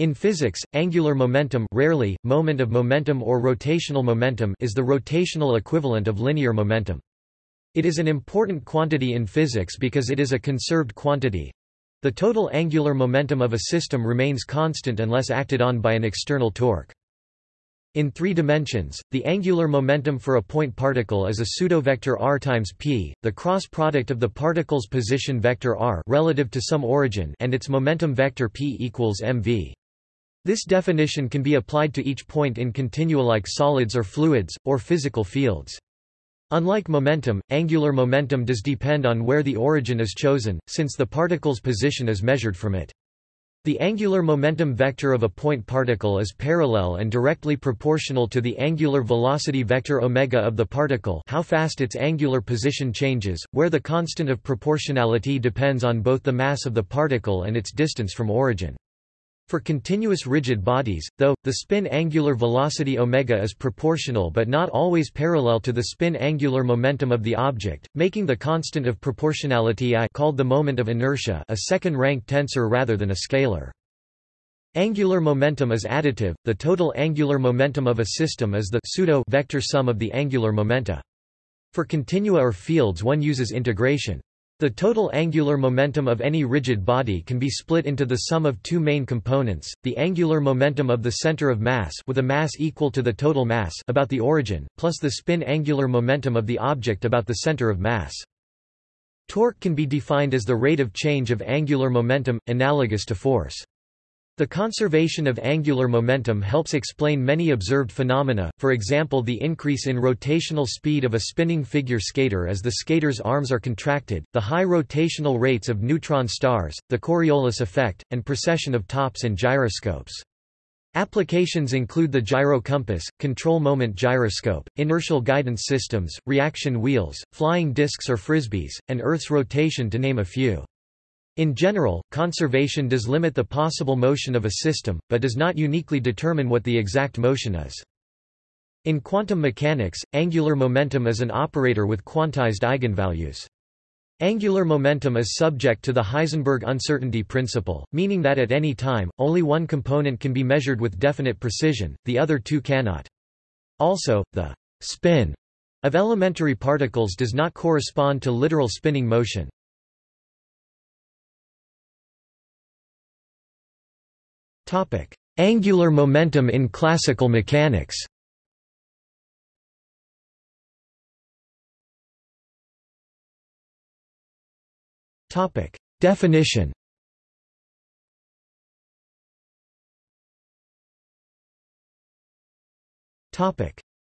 In physics, angular momentum rarely, moment of momentum or rotational momentum is the rotational equivalent of linear momentum. It is an important quantity in physics because it is a conserved quantity. The total angular momentum of a system remains constant unless acted on by an external torque. In three dimensions, the angular momentum for a point particle is a pseudovector r times p, the cross product of the particle's position vector r relative to some origin and its momentum vector p equals mv. This definition can be applied to each point in continua like solids or fluids, or physical fields. Unlike momentum, angular momentum does depend on where the origin is chosen, since the particle's position is measured from it. The angular momentum vector of a point particle is parallel and directly proportional to the angular velocity vector omega of the particle how fast its angular position changes, where the constant of proportionality depends on both the mass of the particle and its distance from origin. For continuous rigid bodies, though, the spin angular velocity omega is proportional but not always parallel to the spin angular momentum of the object, making the constant of proportionality I called the moment of inertia a second-rank tensor rather than a scalar. Angular momentum is additive, the total angular momentum of a system is the pseudo vector sum of the angular momenta. For continua or fields one uses integration. The total angular momentum of any rigid body can be split into the sum of two main components, the angular momentum of the center of mass with a mass equal to the total mass about the origin, plus the spin angular momentum of the object about the center of mass. Torque can be defined as the rate of change of angular momentum, analogous to force. The conservation of angular momentum helps explain many observed phenomena, for example the increase in rotational speed of a spinning figure skater as the skater's arms are contracted, the high rotational rates of neutron stars, the Coriolis effect, and precession of tops and gyroscopes. Applications include the gyro compass, control moment gyroscope, inertial guidance systems, reaction wheels, flying disks or frisbees, and Earth's rotation to name a few. In general, conservation does limit the possible motion of a system, but does not uniquely determine what the exact motion is. In quantum mechanics, angular momentum is an operator with quantized eigenvalues. Angular momentum is subject to the Heisenberg uncertainty principle, meaning that at any time, only one component can be measured with definite precision, the other two cannot. Also, the spin of elementary particles does not correspond to literal spinning motion. Angular momentum in classical mechanics. Definition.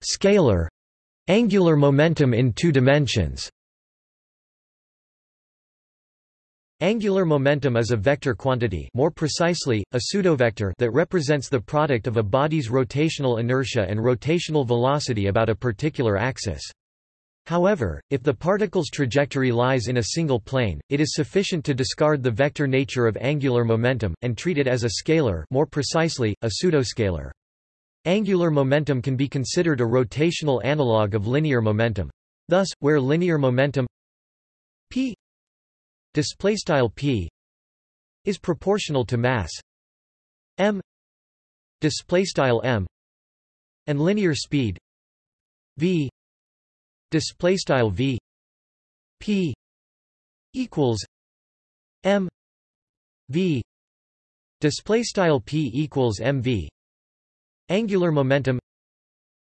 Scalar angular momentum in two dimensions. Angular momentum is a vector quantity more precisely, a pseudovector that represents the product of a body's rotational inertia and rotational velocity about a particular axis. However, if the particle's trajectory lies in a single plane, it is sufficient to discard the vector nature of angular momentum, and treat it as a scalar more precisely, a pseudoscalar. Angular momentum can be considered a rotational analog of linear momentum. Thus, where linear momentum display style p is proportional to mass. M display style m and linear speed v display style v p equals m v display style p equals mv angular momentum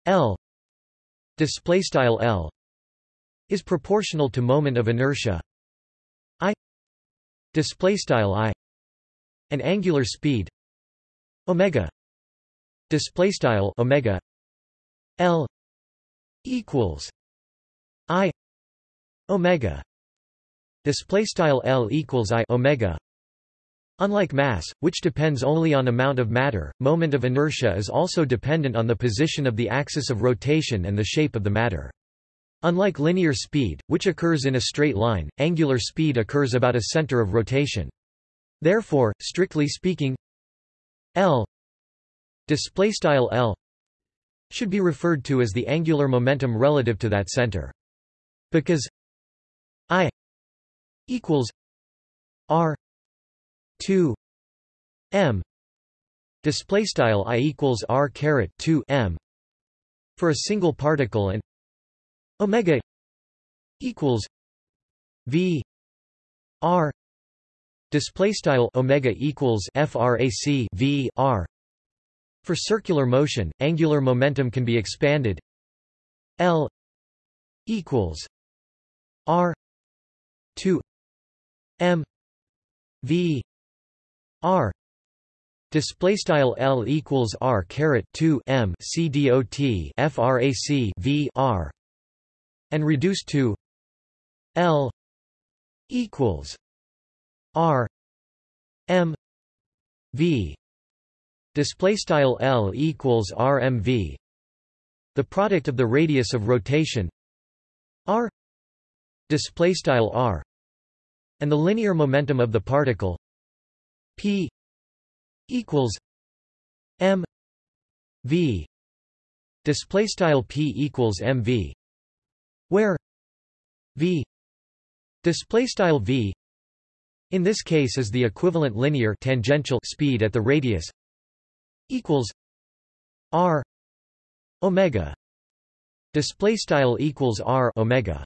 l display style l is proportional to moment of inertia display style i and angular speed omega display style omega l equals i omega display style l equals i omega Unlike mass, which depends only on amount of matter, moment of inertia is also dependent on the position of the axis of rotation and the shape of the matter. Unlike linear speed, which occurs in a straight line, angular speed occurs about a center of rotation. Therefore, strictly speaking, L displaystyle L should be referred to as the angular momentum relative to that center. Because I equals R 2 M display style i equals r caret 2 m for a single particle and omega equals v r display style omega equals frac v r. For circular motion angular momentum can be expanded. L equals r 2 m v r Display style L equals R caret two M C D O T FRAC V R and reduced to L equals R M V. Display style L equals RMV the product of the radius of rotation R. Display style R. And the linear momentum of the particle P equals M V. Display style P equals MV where V display style V in this case is the equivalent linear tangential speed at the radius equals R omega display style equals R omega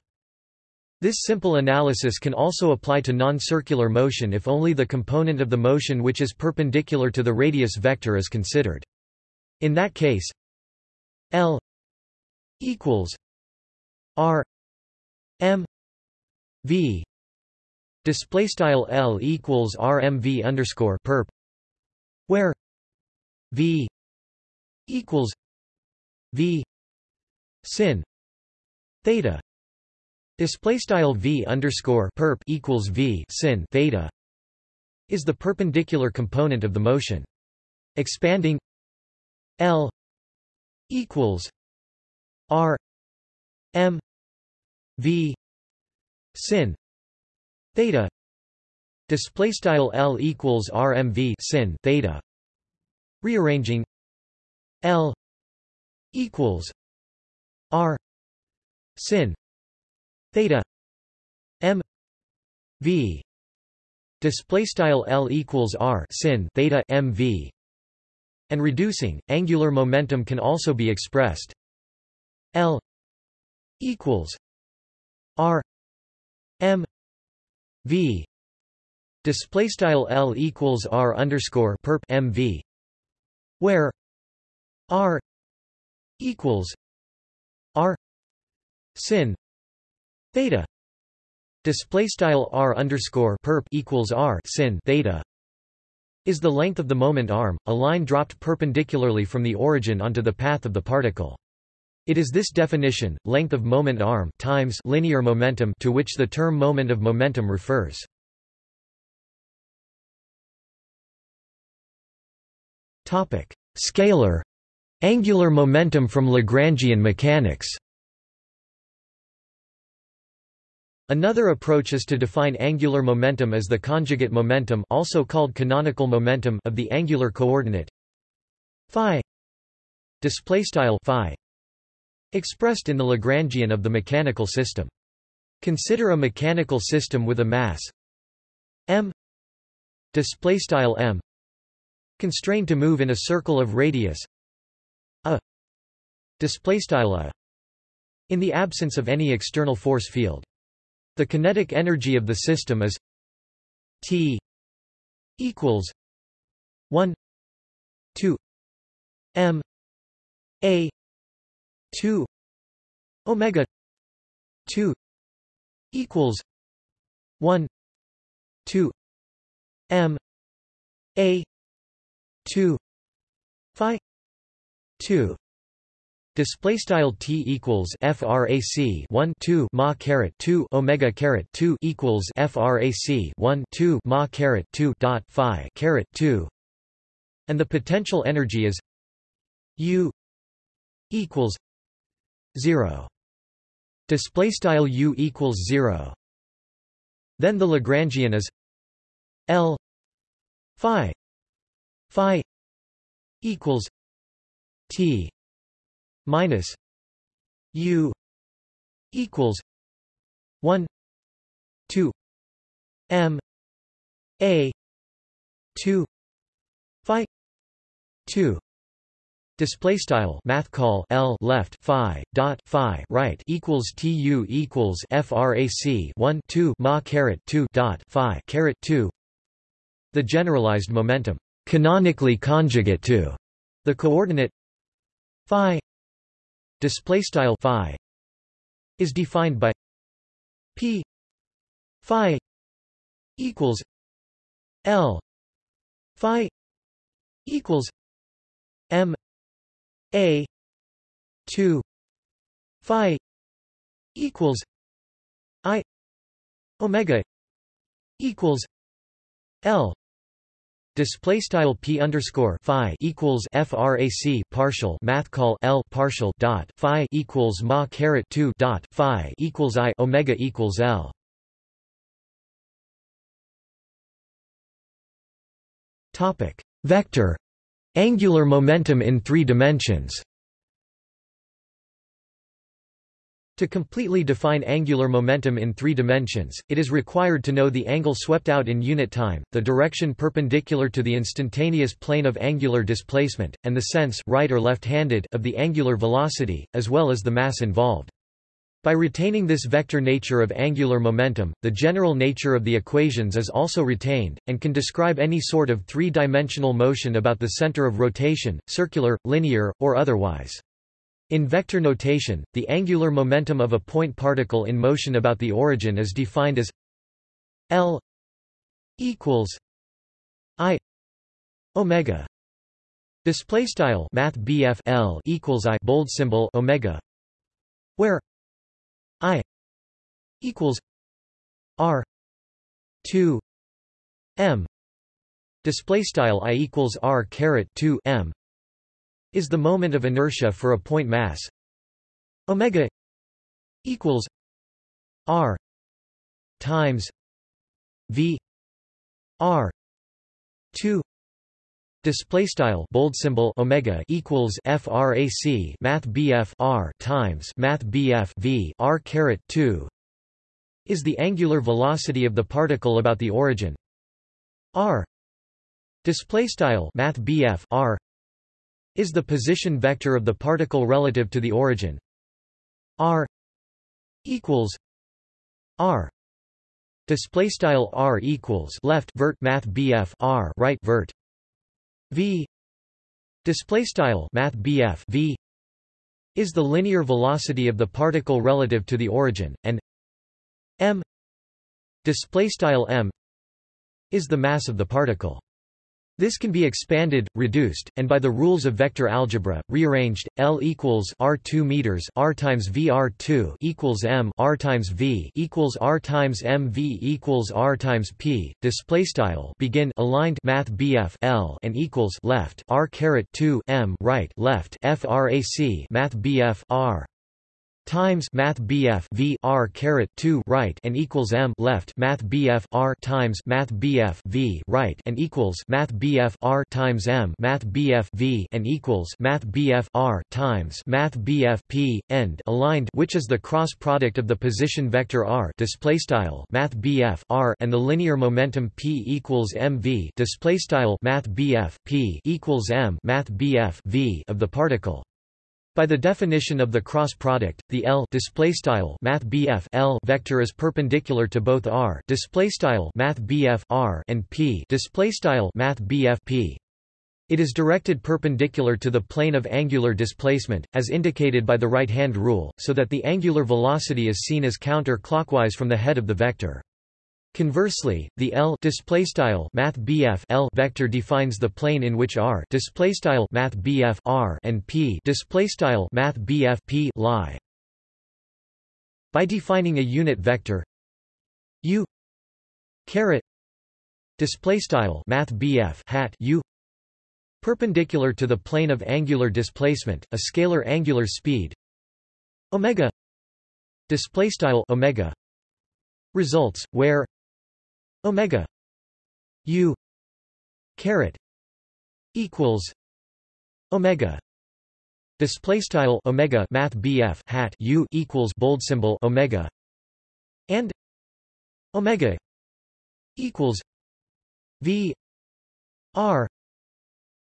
this simple analysis can also apply to non-circular motion if only the component of the motion which is perpendicular to the radius vector is considered. In that case, L equals R M V display style L equals RMV underscore perp where V equals V sin theta Display style v underscore perp equals v sin theta is the perpendicular component of the motion. Expanding L equals R M V. Sin. Theta. Display style L equals RMV sin theta. Rearranging. L equals R. Sin. Theta. M v. Display style l equals r sin theta m v. And reducing angular momentum can also be expressed. L equals r m v display style l equals r underscore perp m v where r equals r sin theta display style r underscore perp equals r sin theta is the length of the moment arm, a line dropped perpendicularly from the origin onto the path of the particle. It is this definition, length of moment arm times linear momentum to which the term moment of momentum refers. Topic: Scalar angular momentum from Lagrangian mechanics. Another approach is to define angular momentum as the conjugate momentum also called canonical momentum of the angular coordinate phi display style phi expressed in the Lagrangian of the mechanical system. Consider a mechanical system with a mass m m constrained to move in a circle of radius a a in the absence of any external force field the kinetic energy of the system is T equals 1 2 m a 2 omega 2 equals 1 2 m a 2 phi 2 Display style t equals frac 1 2 ma caret 2 omega caret 2 equals frac 1 2 ma caret 2 dot phi caret 2, and the potential energy is u equals 0. Display style u equals 0. Then the Lagrangian is L phi phi equals T minus U equals one two M A two Phi 2 display style math call L left phi dot phi right equals tu equals frac 1 2 ma caret 2 dot phi caret 2 the generalized momentum canonically conjugate to the coordinate phi display style phi is defined by p phi equals l phi equals m a 2 phi equals i omega equals l Display style p underscore phi equals frac partial math call l partial dot phi equals ma caret two dot phi equals i omega equals l. Topic vector angular momentum in three dimensions. To completely define angular momentum in three dimensions, it is required to know the angle swept out in unit time, the direction perpendicular to the instantaneous plane of angular displacement, and the sense right or left-handed of the angular velocity, as well as the mass involved. By retaining this vector nature of angular momentum, the general nature of the equations is also retained, and can describe any sort of three-dimensional motion about the center of rotation, circular, linear, or otherwise. In vector notation, the angular momentum of a point particle in motion about the origin is defined as L equals I omega display style math L equals I bold symbol omega where I equals R 2 M. Display style I equals R caret 2 M is the moment of inertia for a point mass. Omega equals r times v r 2 display style bold symbol omega equals frac math bf r times math bf v r caret 2 is the angular velocity of the particle about the origin. R display style math bf r is the position vector of the particle relative to the origin. R equals r display style r equals left vert math bf r right vert v. Display style math bf v is the linear velocity of the particle relative to the origin and m. Display style m is the mass of the particle this can be expanded, reduced, and by the rules of vector algebra, rearranged. L equals R2 meters R times V R2 equals M R times V equals R times M V equals R times P. Display style begin aligned Math BF L and equals left R caret 2 M right left FRAC Math BF R times math BF V R caret 2 right and equals M left math BF R times math BF V right and equals math BF R times M math BF V and equals math BF R times math BF P end aligned which is the cross product of the position vector R display style math BF R and the linear momentum P equals MV display style math BF P equals M math BF V of the particle by the definition of the cross product, the L math L vector is perpendicular to both R math R and P math P. It is directed perpendicular to the plane of angular displacement, as indicated by the right-hand rule, so that the angular velocity is seen as counter-clockwise from the head of the vector. Conversely, the L math L vector defines the plane in which R math R and P math P lie. By defining a unit vector U caret display style math hat U perpendicular to the plane of angular displacement, a scalar angular speed omega display style omega results where omega. U. Caret. Equals omega. Display style omega math bf hat u equals bold symbol omega. And omega equals v r.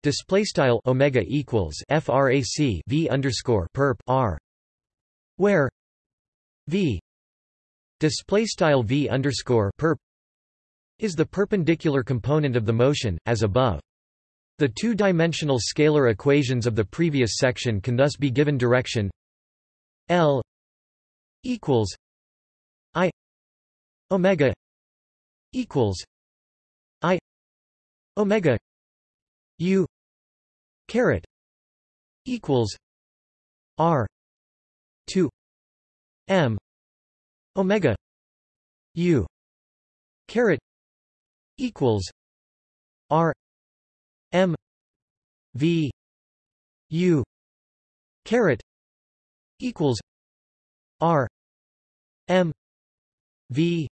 Display style omega equals frac v underscore perp r. Where v. Display style v underscore perp is the perpendicular component of the motion as above. The two-dimensional scalar equations of the previous section can thus be given direction. L equals I omega equals I omega U caret equals R two M omega U caret equals R M V U caret equals R M V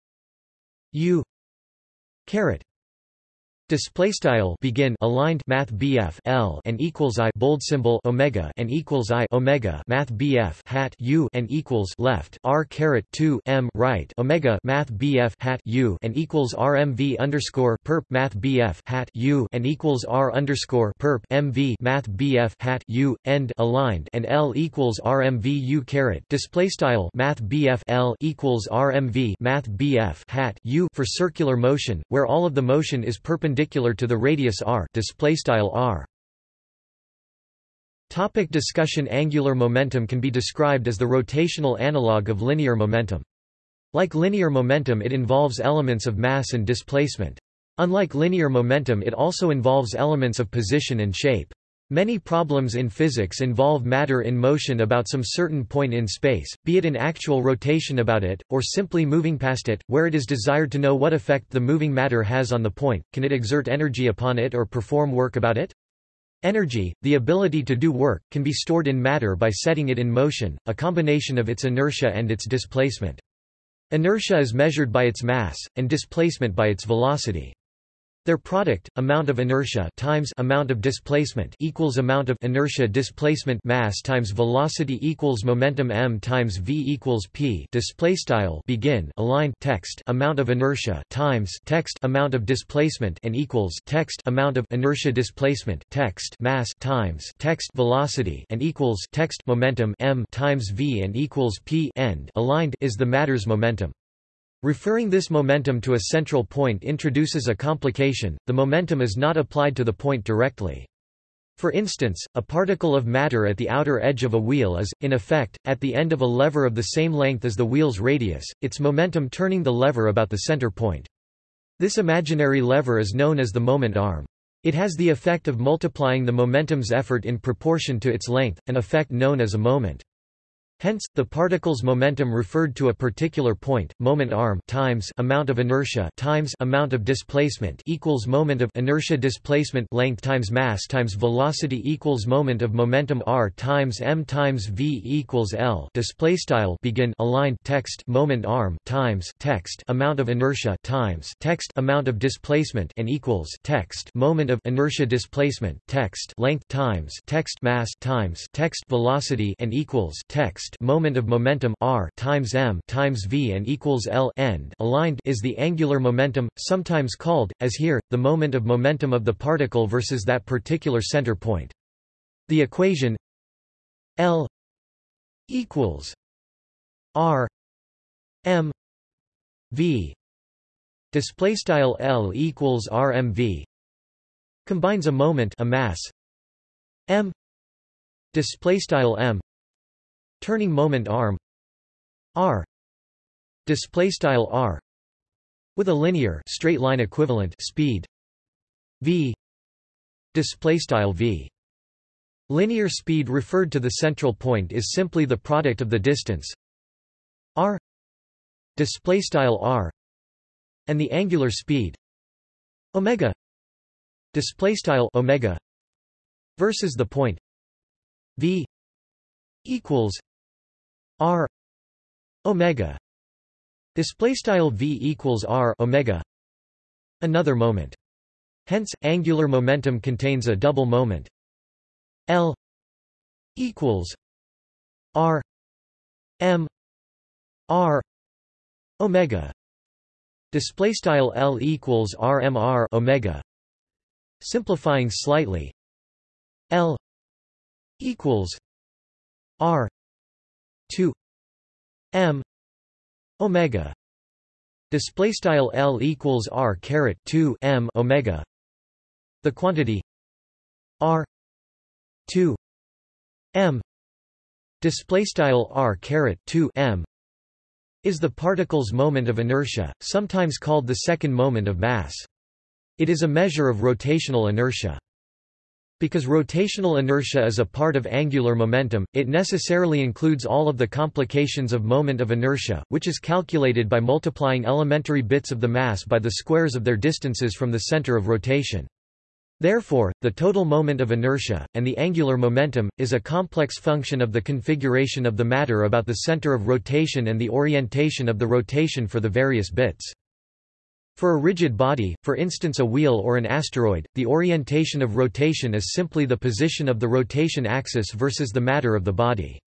U caret Display style begin aligned math BF L and equals I bold symbol Omega and equals I Omega math BF hat U and equals left R caret 2 M right Omega math BF hat U and equals RMV underscore perp math BF hat U and equals R underscore perp MV math BF hat U end aligned and L equals RMV U caret. Display style math BF L equals RMV math BF hat U for circular motion where all of the motion is perpendicular perpendicular to the radius r display style r Topic discussion Angular momentum can be described as the rotational analog of linear momentum. Like linear momentum it involves elements of mass and displacement. Unlike linear momentum it also involves elements of position and shape. Many problems in physics involve matter in motion about some certain point in space, be it in actual rotation about it, or simply moving past it, where it is desired to know what effect the moving matter has on the point, can it exert energy upon it or perform work about it? Energy, the ability to do work, can be stored in matter by setting it in motion, a combination of its inertia and its displacement. Inertia is measured by its mass, and displacement by its velocity. Their product, amount of inertia times amount of displacement equals amount of inertia displacement mass times velocity equals momentum m times v equals p. Display style begin aligned text amount of inertia times text amount of displacement and equals text amount of inertia displacement text mass times text velocity and equals text momentum m times v and equals p end aligned is the matter's momentum. Referring this momentum to a central point introduces a complication, the momentum is not applied to the point directly. For instance, a particle of matter at the outer edge of a wheel is, in effect, at the end of a lever of the same length as the wheel's radius, its momentum turning the lever about the center point. This imaginary lever is known as the moment arm. It has the effect of multiplying the momentum's effort in proportion to its length, an effect known as a moment. Hence, the particle's momentum referred to a particular point, moment arm times amount of inertia times amount of displacement equals moment of inertia displacement length times mass times velocity equals moment of momentum r times m times v equals l. Display style begin align text moment arm times text amount of inertia times text amount of displacement and equals text moment of inertia displacement text length times text mass times text velocity and equals text text moment of momentum r times m times v and equals l end aligned is the angular momentum, sometimes called, as here, the moment of momentum of the particle versus that particular center point. The equation L equals r m v. Display style L equals r m v. Combines a moment a mass m. Display style m turning moment arm r display style r with a linear straight line equivalent speed v display style v. Linear speed referred to the central point is simply the product of the distance r display style r and the angular speed omega display style omega versus the point v equals r omega. Display style v equals r omega. Another moment. Hence angular momentum contains a double moment. L equals r m r omega. Display style l equals r m r omega. Simplifying slightly. L equals R two M omega. Display style L equals R caret 2 M omega. The quantity R 2 M. Display style R caret 2 M is the particle's moment of inertia sometimes called the second moment of mass. It is a measure of rotational inertia because rotational inertia is a part of angular momentum, it necessarily includes all of the complications of moment of inertia, which is calculated by multiplying elementary bits of the mass by the squares of their distances from the center of rotation. Therefore, the total moment of inertia, and the angular momentum, is a complex function of the configuration of the matter about the center of rotation and the orientation of the rotation for the various bits. For a rigid body, for instance a wheel or an asteroid, the orientation of rotation is simply the position of the rotation axis versus the matter of the body.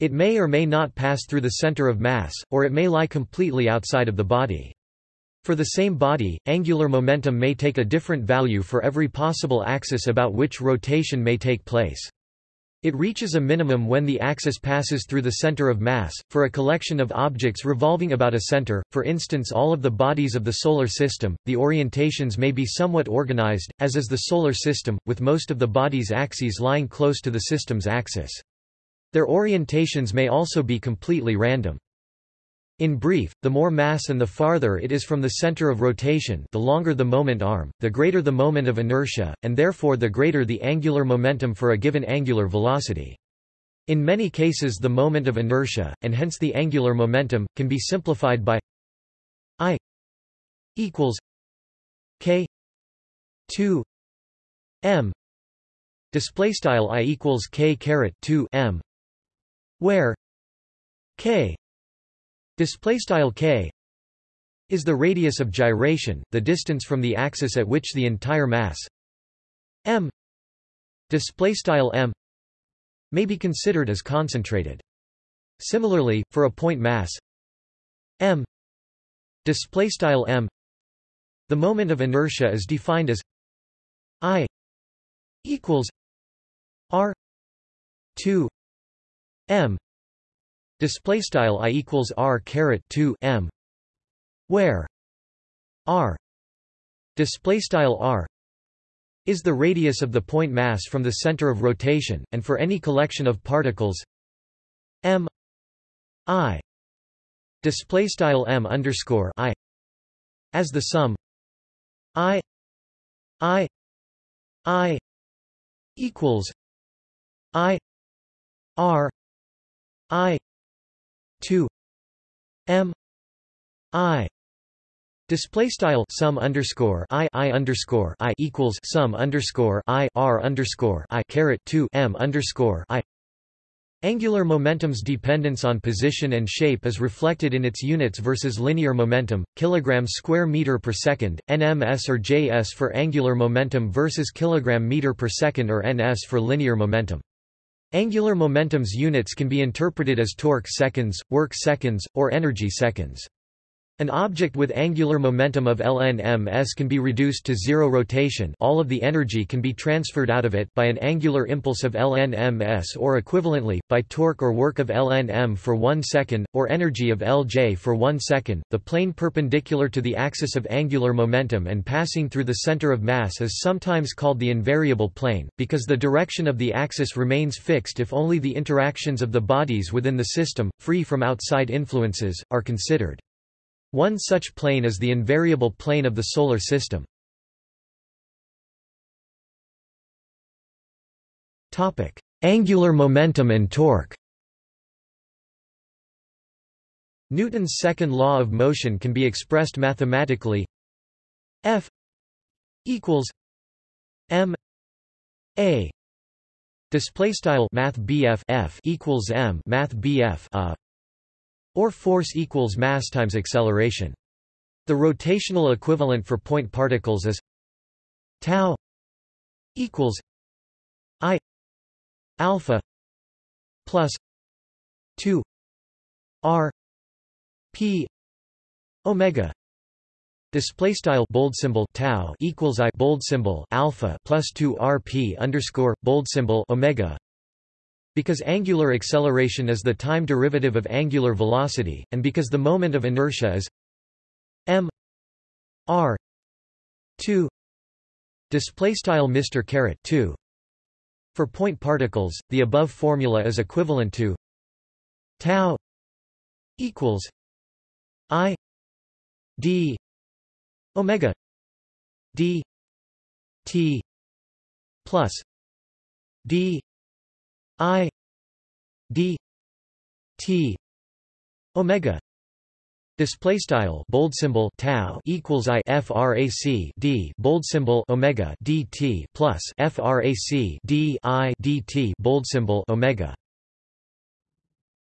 It may or may not pass through the center of mass, or it may lie completely outside of the body. For the same body, angular momentum may take a different value for every possible axis about which rotation may take place. It reaches a minimum when the axis passes through the center of mass. For a collection of objects revolving about a center, for instance all of the bodies of the Solar System, the orientations may be somewhat organized, as is the Solar System, with most of the body's axes lying close to the system's axis. Their orientations may also be completely random. In brief, the more mass and the farther it is from the center of rotation the longer the moment arm, the greater the moment of inertia, and therefore the greater the angular momentum for a given angular velocity. In many cases the moment of inertia, and hence the angular momentum, can be simplified by I equals K 2 M display style I equals K caret 2 M where K display style k is the radius of gyration, the distance from the axis at which the entire mass m display style m may be considered as concentrated. Similarly, for a point mass m display style m the moment of inertia is defined as i equals r 2 m display style i equals r caret 2 m where r display style r is the radius of the point mass from the center of rotation and for any collection of particles m i display style m underscore i as the sum i i i equals i r i 2 m i Display style sum underscore i i underscore i equals sum underscore i r underscore i caret two m underscore i. Angular momentum's dependence on position and shape is reflected in its units versus linear momentum, kilogram square meter per second, nms or js for angular momentum versus kilogram meter per second or ns for linear momentum. Angular momentum's units can be interpreted as torque seconds, work seconds, or energy seconds. An object with angular momentum of ln can be reduced to zero rotation all of the energy can be transferred out of it by an angular impulse of ln or equivalently, by torque or work of ln for 1 second, or energy of Lj for 1 second. The plane perpendicular to the axis of angular momentum and passing through the center of mass is sometimes called the invariable plane, because the direction of the axis remains fixed if only the interactions of the bodies within the system, free from outside influences, are considered. One such plane is the invariable plane of the Solar System. Angular momentum and torque. Newton's second law of motion can be expressed mathematically. F equals m a. Display style math F equals m math a or force equals mass times acceleration. The rotational equivalent for point particles is tau equals i alpha plus 2 r p omega Display style bold symbol tau equals i bold symbol alpha plus two rp underscore bold symbol omega. Because angular acceleration is the time derivative of angular velocity, and because the moment of inertia is m r two display style Mr caret two. For point particles, the above formula is equivalent to tau equals i d omega d t plus d i d t omega Display style bold symbol tau equals i frac d bold symbol omega dt plus frac d i dt bold symbol omega.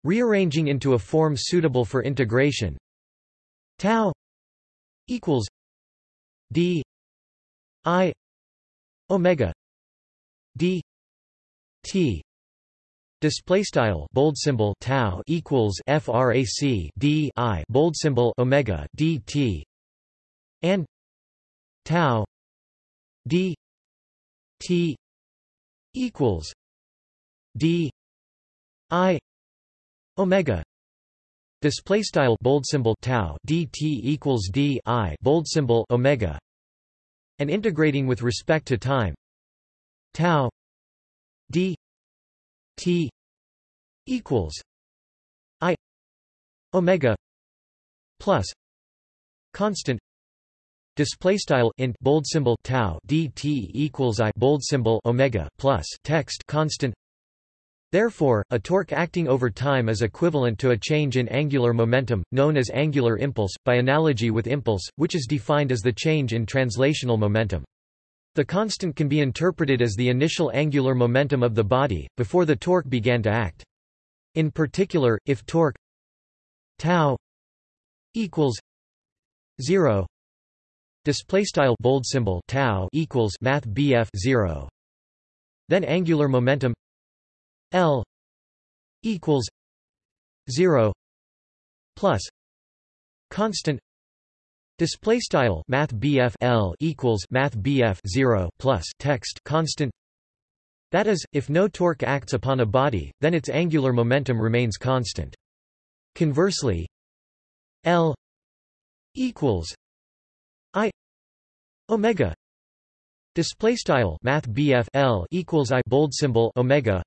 Rearranging into a form suitable for integration, tau equals d i omega d t display style bold symbol tau equals frac d i bold symbol omega dt and tau d t equals d i omega. Display style bold symbol tau dt equals d i bold symbol omega, and integrating with respect to time, tau d t equals i omega plus constant display style int bold symbol tau dt equals i bold symbol omega plus text constant Therefore, a torque acting over time is equivalent to a change in angular momentum, known as angular impulse, by analogy with impulse, which is defined as the change in translational momentum. The constant can be interpreted as the initial angular momentum of the body, before the torque began to act. In particular, if torque tau equals 0 display style bold symbol tau equals math 0 then angular momentum L equals zero plus constant display style math L equals math 0 plus text constant that is if no torque acts upon a body then its angular momentum remains constant. Conversely L equals I omega display style math L equals I bold symbol omega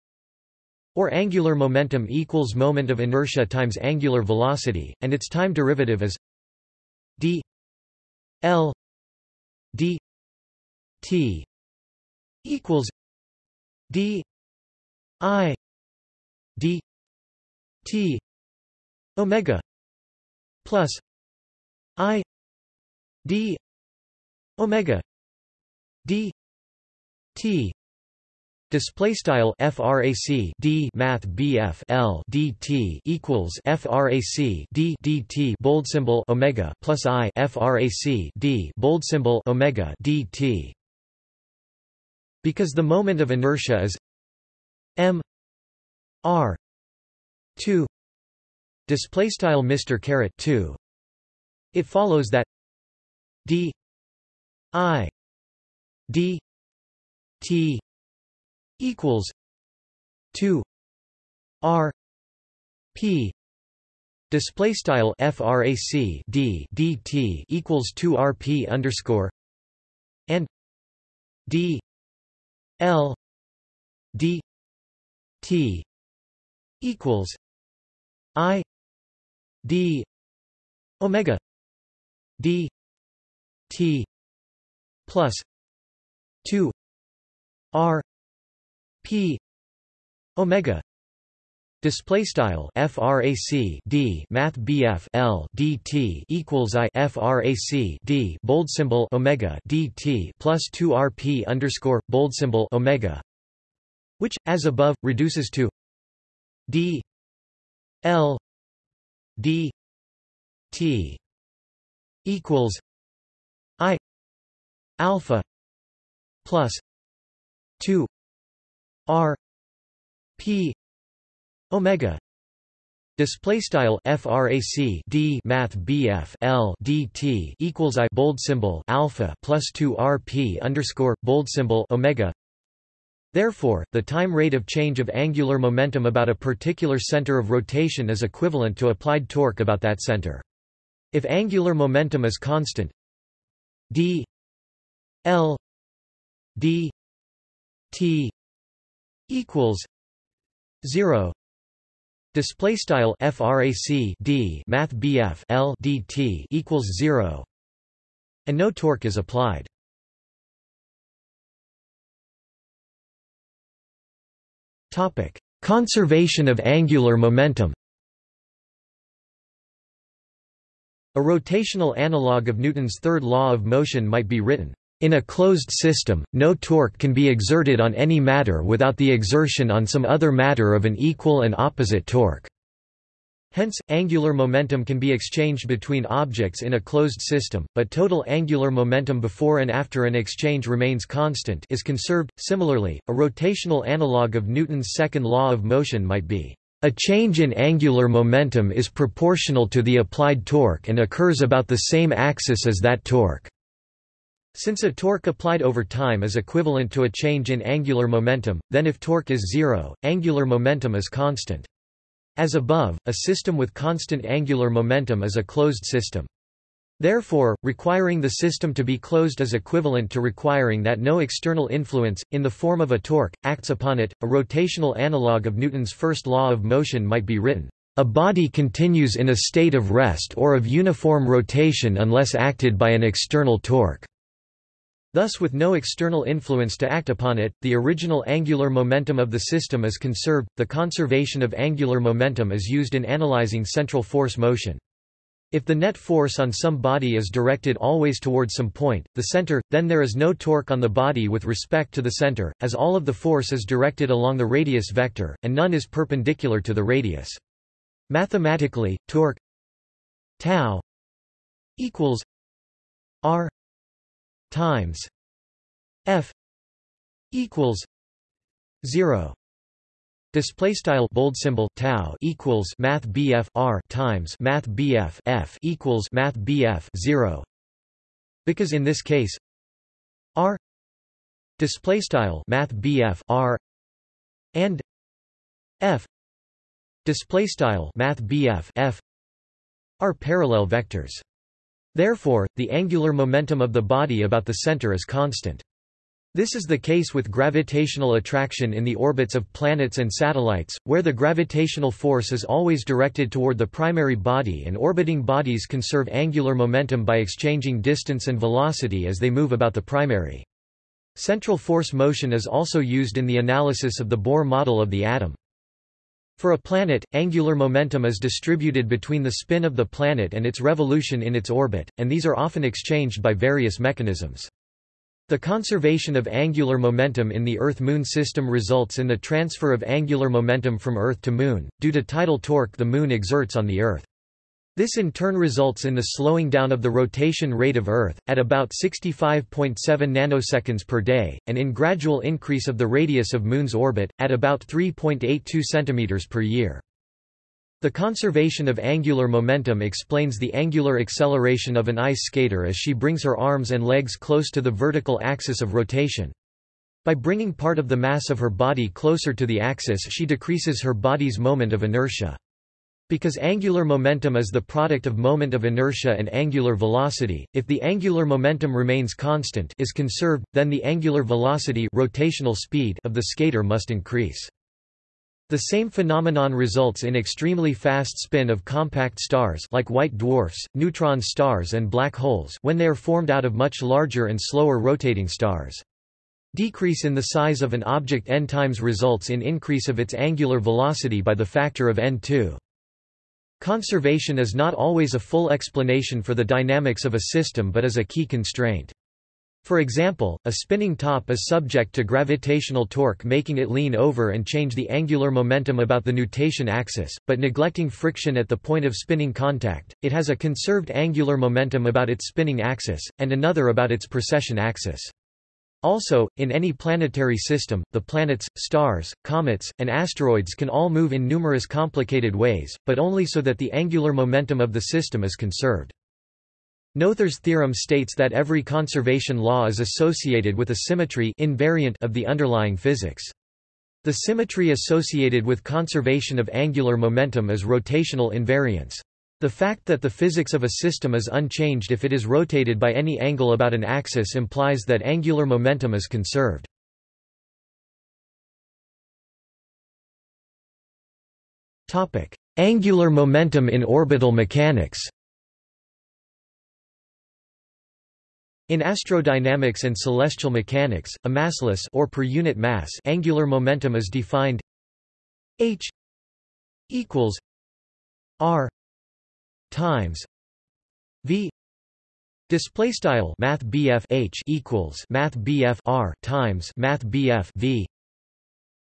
or angular momentum equals moment of inertia times angular velocity, and its time derivative is d l d t equals d i d t omega plus i d omega d t Display style frac d math bf l dt equals frac d dt bold symbol omega plus i frac d bold symbol omega dt. Because the moment of inertia is m r two display style Mr caret two. It follows that d i d t equals 2 r p display style frac d dt equals 2 rp underscore and d l d t equals i d omega d t plus 2 r p omega display style frac d math bf l dt equals i frac d bold symbol omega dt plus 2 rp underscore bold symbol omega which as above reduces to d l d t equals i alpha plus 2 R P Omega Display style frac d math bf l dt equals i bold symbol alpha plus 2 rp underscore bold symbol omega. Therefore, the time rate of change of angular momentum about a particular center of rotation is equivalent to applied torque about that center. If angular momentum is constant, d l d t equals 0 Display style frac d math bf l dt equals zero, and no torque is applied. Topic: Conservation of angular momentum. A rotational analog of Newton's third law of motion might be written. In a closed system, no torque can be exerted on any matter without the exertion on some other matter of an equal and opposite torque. Hence, angular momentum can be exchanged between objects in a closed system, but total angular momentum before and after an exchange remains constant is conserved. Similarly, a rotational analog of Newton's second law of motion might be a change in angular momentum is proportional to the applied torque and occurs about the same axis as that torque. Since a torque applied over time is equivalent to a change in angular momentum, then if torque is zero, angular momentum is constant. As above, a system with constant angular momentum is a closed system. Therefore, requiring the system to be closed is equivalent to requiring that no external influence, in the form of a torque, acts upon it. A rotational analog of Newton's first law of motion might be written. A body continues in a state of rest or of uniform rotation unless acted by an external torque. Thus with no external influence to act upon it, the original angular momentum of the system is conserved. The conservation of angular momentum is used in analyzing central force motion. If the net force on some body is directed always toward some point, the center, then there is no torque on the body with respect to the center, as all of the force is directed along the radius vector, and none is perpendicular to the radius. Mathematically, torque tau equals r times F equals zero. Display style bold symbol tau equals math BF R times math BF F equals math BF zero. Because in this case R display style math BF R and F display style math BF F are parallel vectors. Therefore, the angular momentum of the body about the center is constant. This is the case with gravitational attraction in the orbits of planets and satellites, where the gravitational force is always directed toward the primary body and orbiting bodies conserve angular momentum by exchanging distance and velocity as they move about the primary. Central force motion is also used in the analysis of the Bohr model of the atom. For a planet, angular momentum is distributed between the spin of the planet and its revolution in its orbit, and these are often exchanged by various mechanisms. The conservation of angular momentum in the Earth-Moon system results in the transfer of angular momentum from Earth to Moon, due to tidal torque the Moon exerts on the Earth. This in turn results in the slowing down of the rotation rate of Earth, at about 65.7 nanoseconds per day, and in gradual increase of the radius of Moon's orbit, at about 3.82 cm per year. The conservation of angular momentum explains the angular acceleration of an ice skater as she brings her arms and legs close to the vertical axis of rotation. By bringing part of the mass of her body closer to the axis she decreases her body's moment of inertia. Because angular momentum is the product of moment of inertia and angular velocity, if the angular momentum remains constant is conserved, then the angular velocity rotational speed of the skater must increase. The same phenomenon results in extremely fast spin of compact stars like white dwarfs, neutron stars and black holes when they are formed out of much larger and slower rotating stars. Decrease in the size of an object n times results in increase of its angular velocity by the factor of n2. Conservation is not always a full explanation for the dynamics of a system but is a key constraint. For example, a spinning top is subject to gravitational torque making it lean over and change the angular momentum about the nutation axis, but neglecting friction at the point of spinning contact, it has a conserved angular momentum about its spinning axis, and another about its precession axis. Also, in any planetary system, the planets, stars, comets, and asteroids can all move in numerous complicated ways, but only so that the angular momentum of the system is conserved. Noether's theorem states that every conservation law is associated with a symmetry invariant of the underlying physics. The symmetry associated with conservation of angular momentum is rotational invariance. The fact that the physics of a system is unchanged if it is rotated by any angle about an axis implies that angular momentum is conserved. Topic: Angular momentum in orbital mechanics In astrodynamics and celestial mechanics, a massless or per unit mass angular momentum is defined h equals r times v display style math h equals math r times math v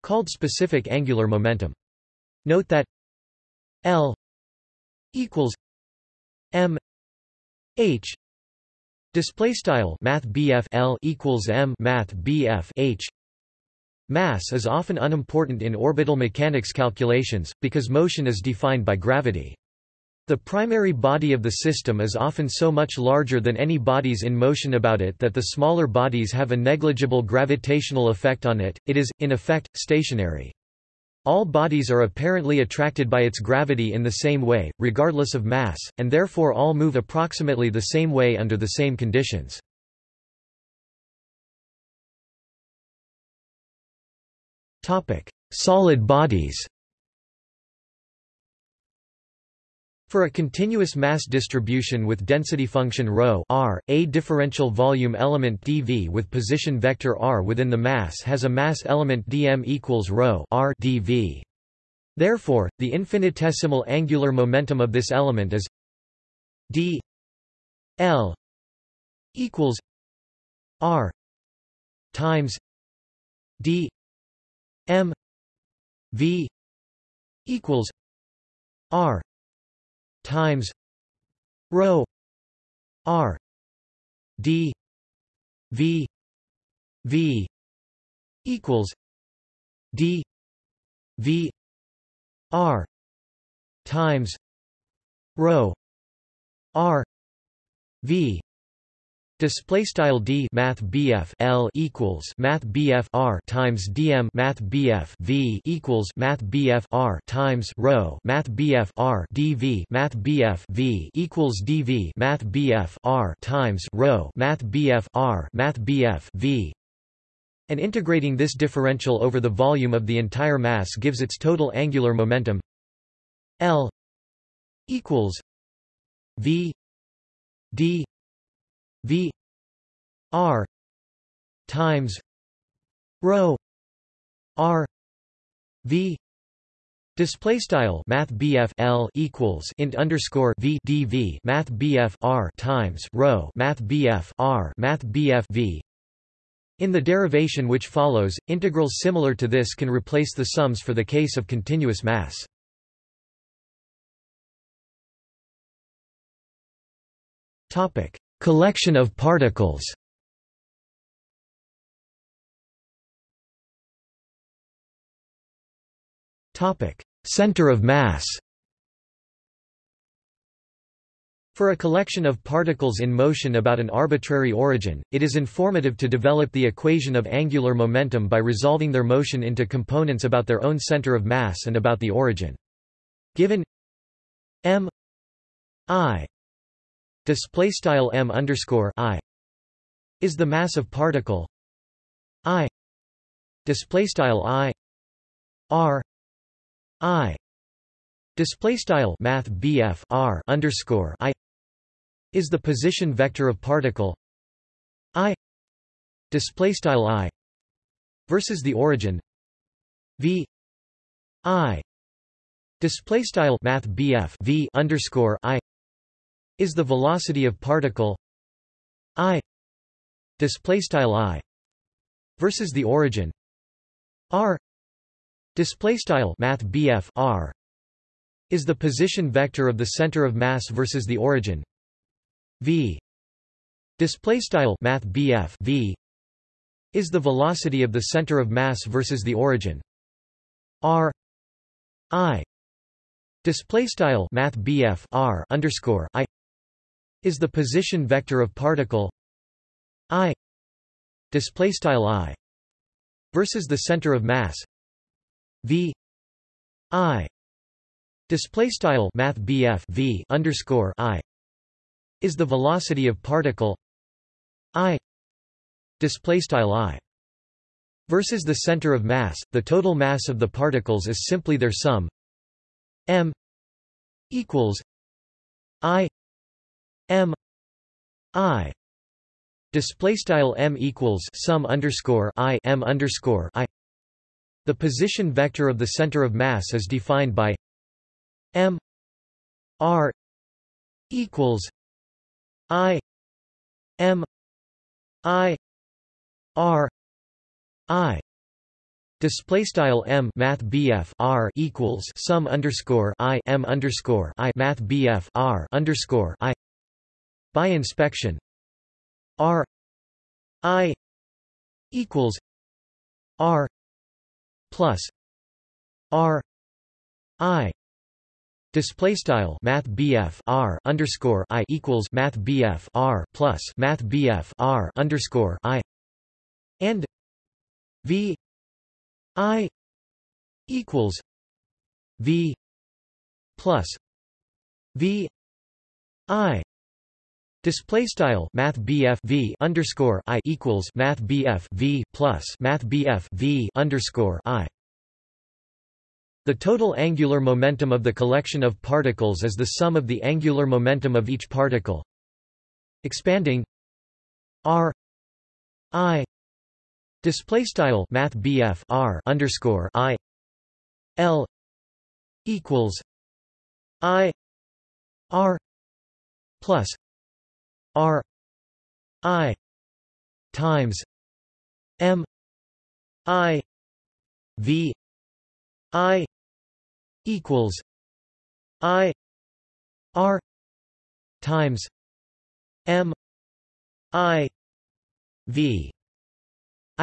called specific angular momentum. Note that l equals m h display style math l equals m math h. Mass is often unimportant in orbital mechanics calculations because motion is defined by gravity the primary body of the system is often so much larger than any bodies in motion about it that the smaller bodies have a negligible gravitational effect on it, it is, in effect, stationary. All bodies are apparently attracted by its gravity in the same way, regardless of mass, and therefore all move approximately the same way under the same conditions. Solid bodies For a continuous mass distribution with density function ρ r, a differential volume element dv with position vector r within the mass has a mass element dm equals ρ r dv. Therefore, the infinitesimal angular momentum of this element is d l equals r times d m v equals r times rho r d v v equals d v r times rho r v Display style d math bf l equals math bf r times dm math bf v equals math bf r times rho math bf r dv math bf v equals dv math bf r times rho math bf r math bf v. And integrating this differential over the volume of the entire mass gives its total angular momentum. L equals V D V R times rho R V Display style Math L equals int underscore V DV Math R times rho Math R Math V in the derivation which follows, integrals similar to this can replace the sums for the case of continuous mass. Collection of particles. Center of mass. For a collection of particles in motion about an arbitrary origin, it is informative to develop the equation of angular momentum by resolving their motion into components about their own center of mass and about the origin. Given m i display style m underscore i is the mass of particle i display style i r i display style math bf r underscore i is the position vector of particle i display style i versus the origin v i display style math bf v underscore i is the velocity of particle i display style i versus the origin r display style math r is the position vector of the center of mass versus the origin v display style math v is the velocity of the center of mass versus the origin r i display style math r underscore i is the position vector of particle i display style i versus the center of mass v i display style math v underscore i is the velocity of particle i display style i versus the center of mass. The total mass of the particles is simply their sum m equals i m i display style m equals sum underscore i m underscore i. The position vector of the center of mass is defined by m r equals i m i r i. Display style m math bf r equals sum underscore i m underscore i math bf r underscore i by inspection. R i equals r plus r i Display style Math BF R underscore I equals Math BF R plus Math BF R underscore I and V I equals V plus V I Display style Math V underscore I equals Math V plus Math V underscore I. The total angular momentum of the collection of particles is the sum of the angular momentum of each particle. Expanding. R. I. Display style Math R underscore I. L. Equals I R plus R I times M I V I equals I R times M I V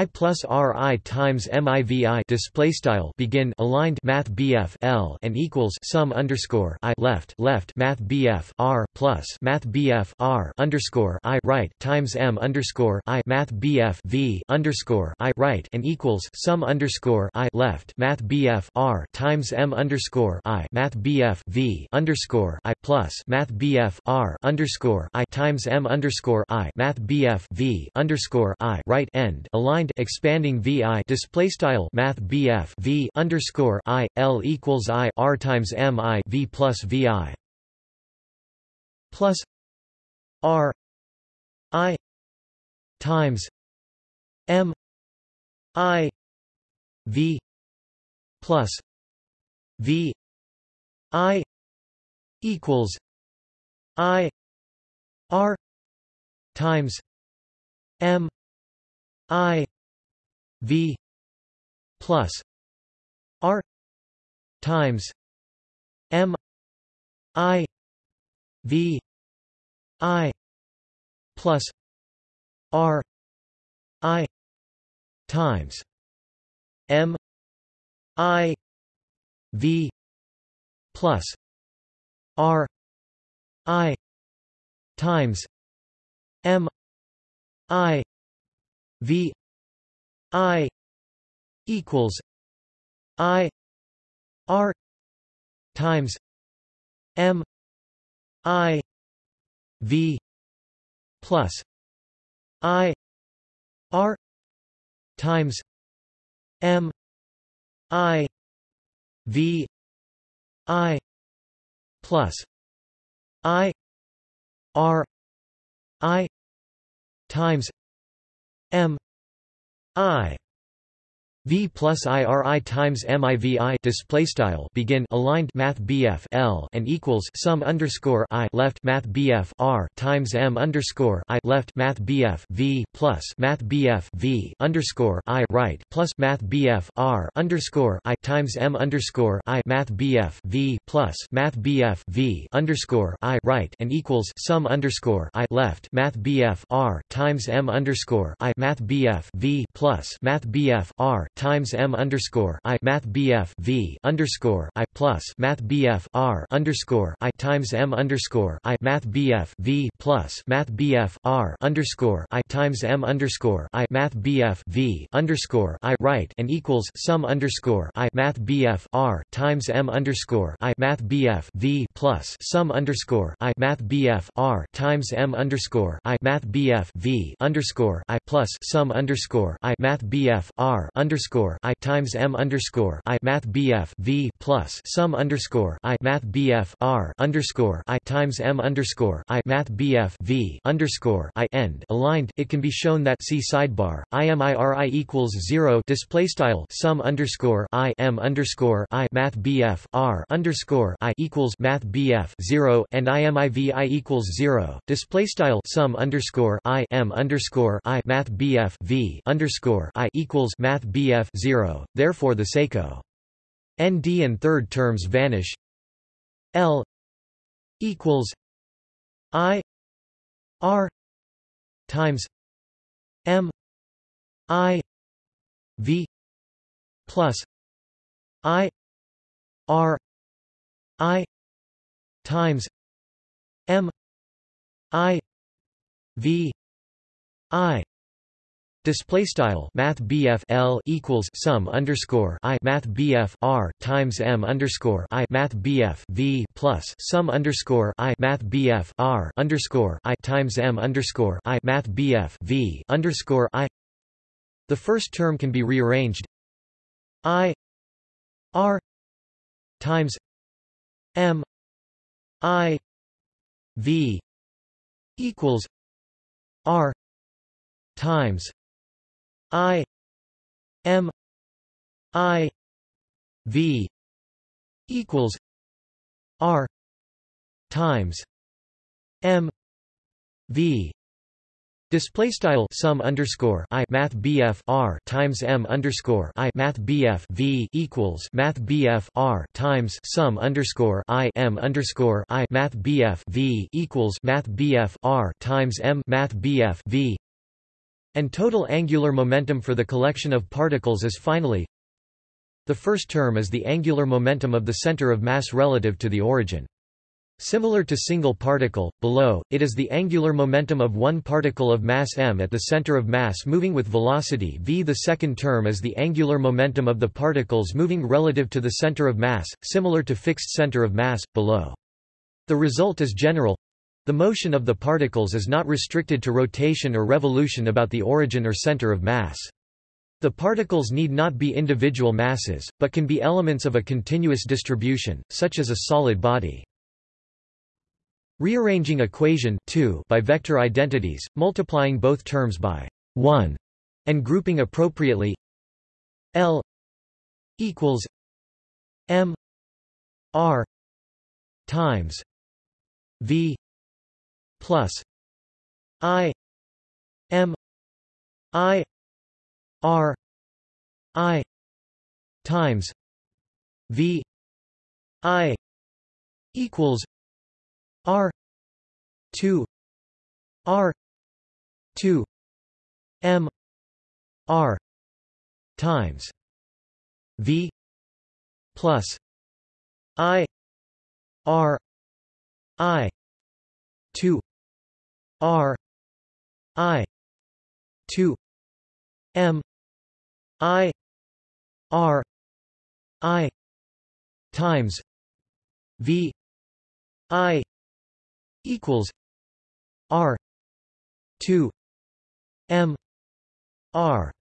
I plus R I times MIVI display style begin aligned Math BF L and equals sum underscore I left left Math BF R plus Math BF R underscore I right times M underscore I Math BF V underscore I right and equals sum underscore I left Math BF R times M underscore I Math BF V underscore I plus Math BF R underscore I times M underscore I Math BF V underscore I right end aligned expanding vi display style math bf v underscore i l equals i r times m i v plus vi plus r i times m i v plus v i equals i r times m I V plus R times M I V I plus R I times M I V plus R I times M I V I equals I R times M I V plus I R times M I V I plus I R I times M I V plus IRI times MIVI display style begin aligned Math BF L and equals sum underscore I left Math BF R times M underscore I left Math BF V plus Math BF V underscore I right plus Math BF R underscore I times M underscore I Math BF V plus Math BF V underscore I right and equals sum underscore I left Math BF R times M underscore I Math BF V plus Math BF R times M underscore I Math BF V underscore I plus Math BF R underscore I times M underscore I Math BF V plus Math BF R underscore I times M underscore I Math BF V underscore I right and equals sum underscore I Math BF R times M underscore I Math BF V plus sum underscore I Math BF R times M underscore I Math BF V underscore I plus sum underscore I Math BF R underscore underscore I times M underscore I Math BF V plus sum underscore I Math BF R underscore I times M underscore I Math BF V underscore I end aligned. It can be shown that see sidebar IMIRI equals zero display style sum underscore I M underscore I Math BF R underscore I equals Math BF zero and IMIVI equals zero display style sum underscore I M underscore I Math BF V underscore I equals Math BF f 0, therefore the seco nd and third terms vanish. L equals I R times M I V plus I R I times M I V I Display style Math BF L equals sum underscore I Math BF R times M underscore I Math BF V plus sum underscore I Math BF R underscore I times M underscore I Math BF V underscore I. The first term can be rearranged. I R times M I V equals R times I M I V equals R times M V. Display style sum underscore I Math BF R times M underscore I Math BF V equals Math BF R times sum underscore I M underscore I Math BF V equals Math BF R times M Math BF V and total angular momentum for the collection of particles is finally the first term is the angular momentum of the center of mass relative to the origin. Similar to single particle, below, it is the angular momentum of one particle of mass m at the center of mass moving with velocity v. The second term is the angular momentum of the particles moving relative to the center of mass, similar to fixed center of mass, below. The result is general the motion of the particles is not restricted to rotation or revolution about the origin or center of mass. The particles need not be individual masses, but can be elements of a continuous distribution, such as a solid body. Rearranging equation 2 by vector identities, multiplying both terms by 1 and grouping appropriately L equals M R times V plus I M I R I times V I equals R two R two M R times V plus I R I two R I two M I R I times V I equals R two M R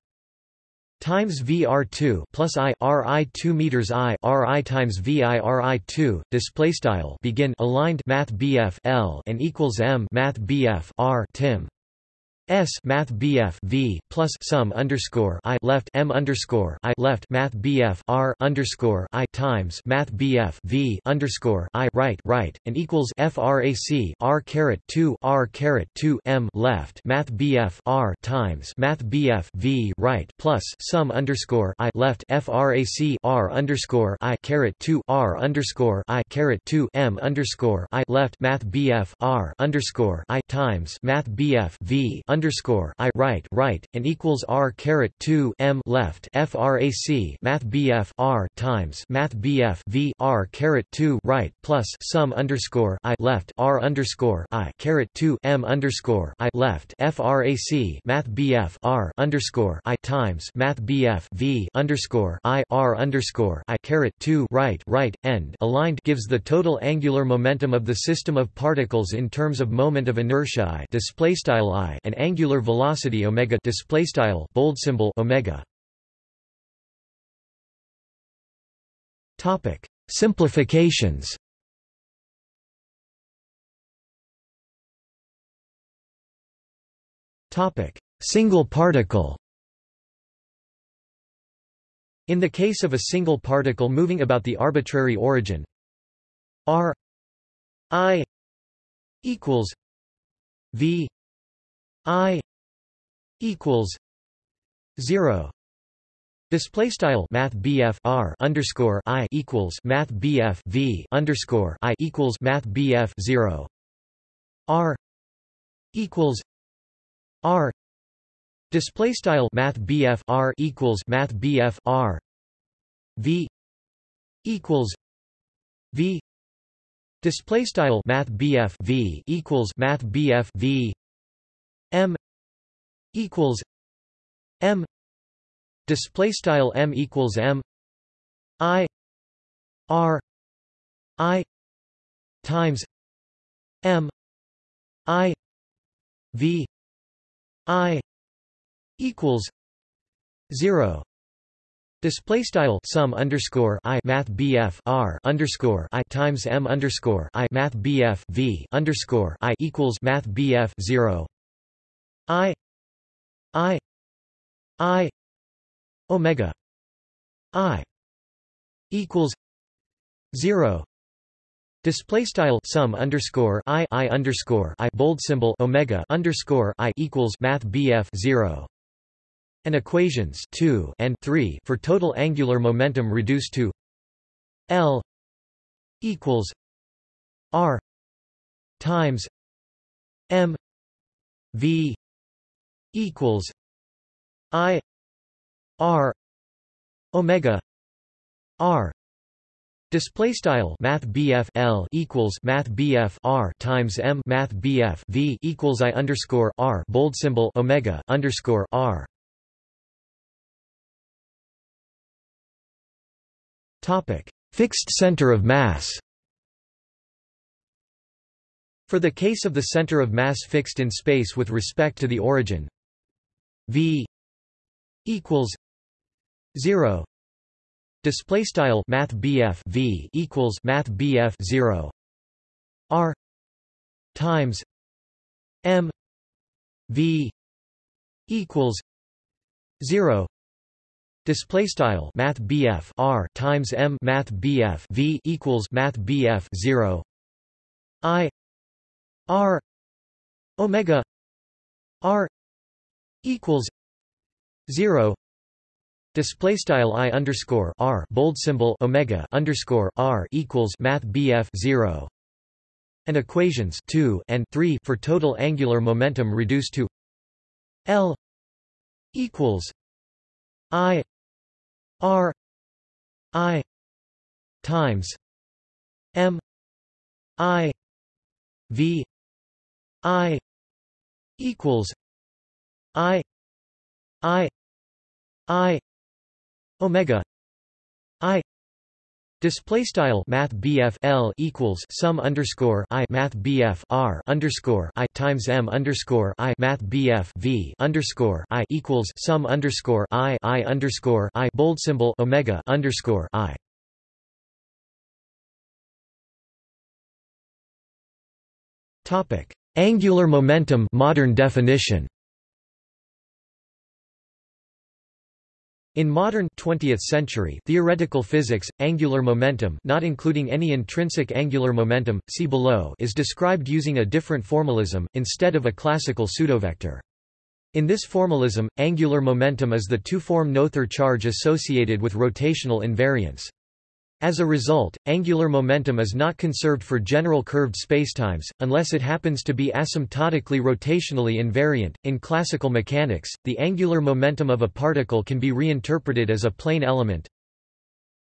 times VR2 plus I RI2 meters I RI times VI RI2 display style begin aligned math BF L and equals M math BF R tim. S math BF V plus sum underscore I left M underscore I left Math BF R underscore I times Math BF V underscore I right right and equals FRAC R caret two R caret two M left Math BF R times Math BF V right plus sum underscore I left FRAC R underscore I caret two R underscore I caret two M underscore I left Math BF R underscore I times Math BF V underscore I right right and equals R caret two M left FRAC Math BF R times Math BF V R caret two right plus sum underscore I left R underscore I caret two M underscore I left FRAC Math BF R underscore I times Math BF V underscore I R underscore I caret two right right end. Aligned gives the total angular momentum of the system of particles in terms of moment of inertia I display style I and angular velocity omega display style bold symbol omega. Topic simplifications. Topic single particle. In the case of a single particle moving about the arbitrary origin r i equals v i equals 0 Display style Math R underscore I equals Math V underscore I equals Math zero. R equals R. Display style Math R equals Math R V equals V. Display style Math V equals Math V M equals M Display style M equals M I R I times M I V I equals zero. Display style sum underscore I Math BF R underscore I times M underscore I Math BF V underscore I equals Math BF zero. I I I Omega I equals zero. Display style sum underscore I I underscore I bold symbol Omega underscore I equals Math BF zero. And equations 2 and 3 for total angular momentum reduced to L equals R times M V equals I R Omega R. Display style Math L equals Math R times M Math V equals I underscore R bold symbol Omega underscore R. Topic: Fixed center of mass. For the case of the center of mass fixed in space with respect to the origin, v equals zero. Display style Math v equals Math 0 R times M V equals zero. Display style Math BF R times M Math BF V equals Math BF zero. I R Omega R equals zero Display style I underscore R bold symbol Omega underscore R equals Math BF zero and equations 2 and 3 for total angular momentum reduced to L equals I R I times M I V I equals I I I Omega I Display style Math L equals sum underscore I Math BF R underscore I times M underscore I Math V underscore I equals sum underscore I I underscore I bold symbol Omega underscore I. Topic Angular momentum modern definition In modern 20th century theoretical physics, angular momentum not including any intrinsic angular momentum, see below is described using a different formalism, instead of a classical pseudovector. In this formalism, angular momentum is the two-form Noether charge associated with rotational invariance. As a result, angular momentum is not conserved for general curved spacetimes, unless it happens to be asymptotically rotationally invariant. In classical mechanics, the angular momentum of a particle can be reinterpreted as a plane element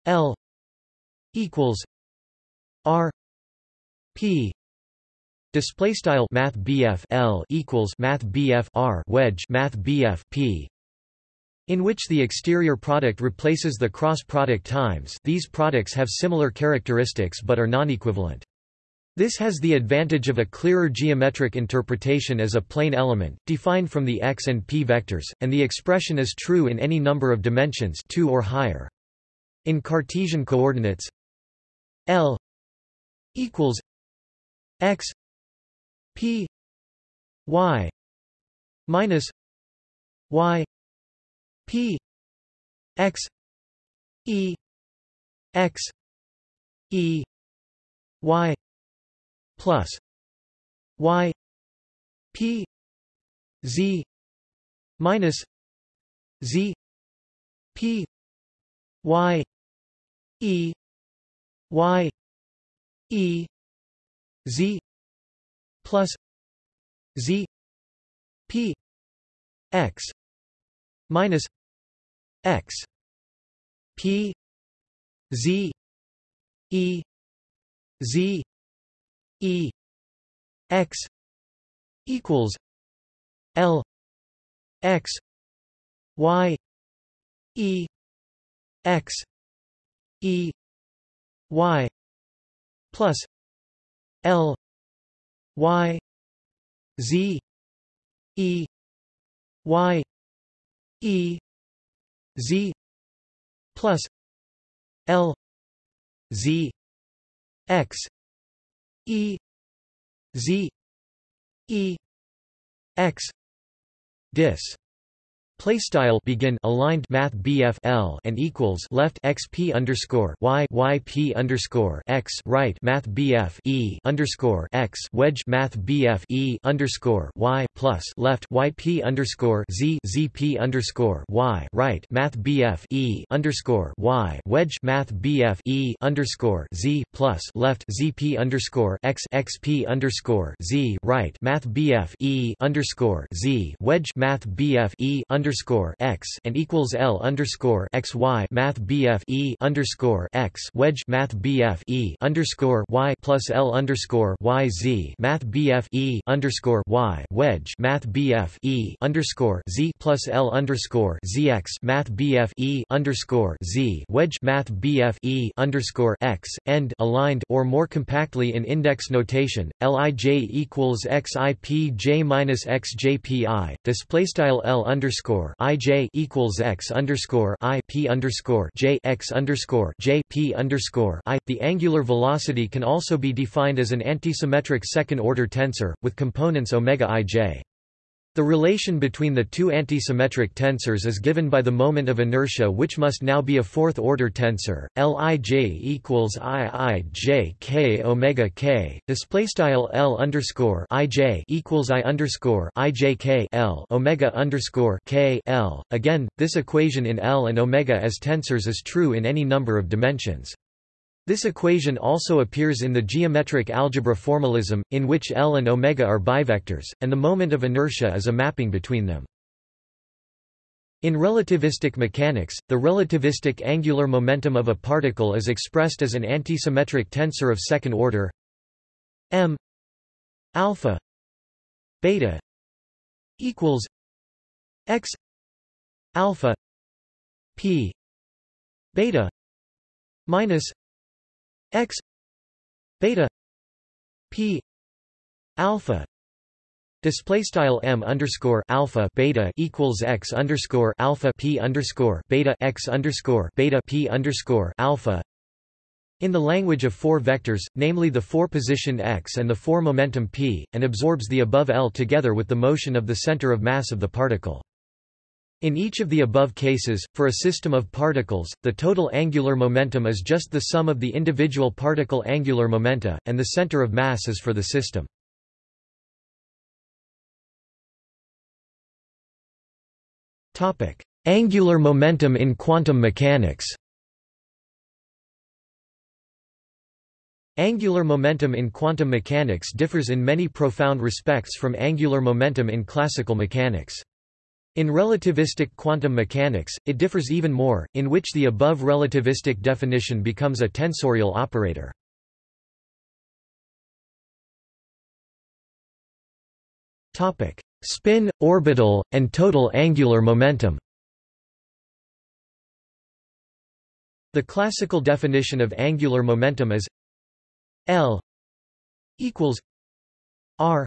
L equals R P display style math L equals math R wedge math P in which the exterior product replaces the cross product times these products have similar characteristics but are non-equivalent. This has the advantage of a clearer geometric interpretation as a plane element, defined from the x and p vectors, and the expression is true in any number of dimensions 2 or higher. In Cartesian coordinates L equals x p y minus y P X E X E Y plus Y P Z minus Z P Y E Y E Z plus Z P X minus x. P. Z. E. Z. E. X. Equals l. X. Y. E. X. E. Y. Plus l. Y. Z. E. Y. E z plus l z x e z e x dis Play style begin aligned math BF L and equals left XP underscore Y YP underscore X right math BF E underscore X wedge math BF E underscore Y plus left YP underscore Z ZP underscore Y right math BF E underscore Y wedge math BF E underscore Z plus left ZP underscore X XP underscore Z right math BF E underscore Z wedge math BF E underscore underscore x and equals L underscore x y Math BF E underscore x wedge Math BF E underscore y plus L underscore y Z Math BF E underscore y wedge Math BF E underscore Z plus L underscore ZX Math BF E underscore Z wedge Math BF E underscore x end aligned or more compactly in index notation Lij equals XIP minus XJPI display style L underscore underscore i j equals x underscore i p underscore j x underscore j p underscore i. The angular velocity can also be defined as an antisymmetric second-order tensor with components omega ij. The relation between the two antisymmetric tensors is given by the moment of inertia which must now be a fourth-order tensor. Lij equals iij k omega k. Display style L underscore ij equals I underscore ij k L omega underscore k L. Again, this equation in L and omega as tensors is true in any number of dimensions. This equation also appears in the geometric algebra formalism, in which L and omega are bivectors, and the moment of inertia is a mapping between them. In relativistic mechanics, the relativistic angular momentum of a particle is expressed as an antisymmetric tensor of second order m alpha beta equals x alpha p beta minus x beta p alpha Display style m underscore alpha beta equals x underscore alpha p underscore beta x underscore beta p underscore alpha. In the language of four vectors, namely the four position x and the four momentum p, and absorbs the above L together with the motion of the center of mass of the particle. In each of the above cases, for a system of particles, the total angular momentum is just the sum of the individual particle angular momenta, and the center of mass is for the system. Angular momentum in quantum mechanics Angular momentum in quantum mechanics differs in many profound respects from angular momentum in classical mechanics. In relativistic quantum mechanics, it differs even more, in which the above relativistic definition becomes a tensorial operator. Spin, orbital, and total angular momentum The classical definition of angular momentum is L equals R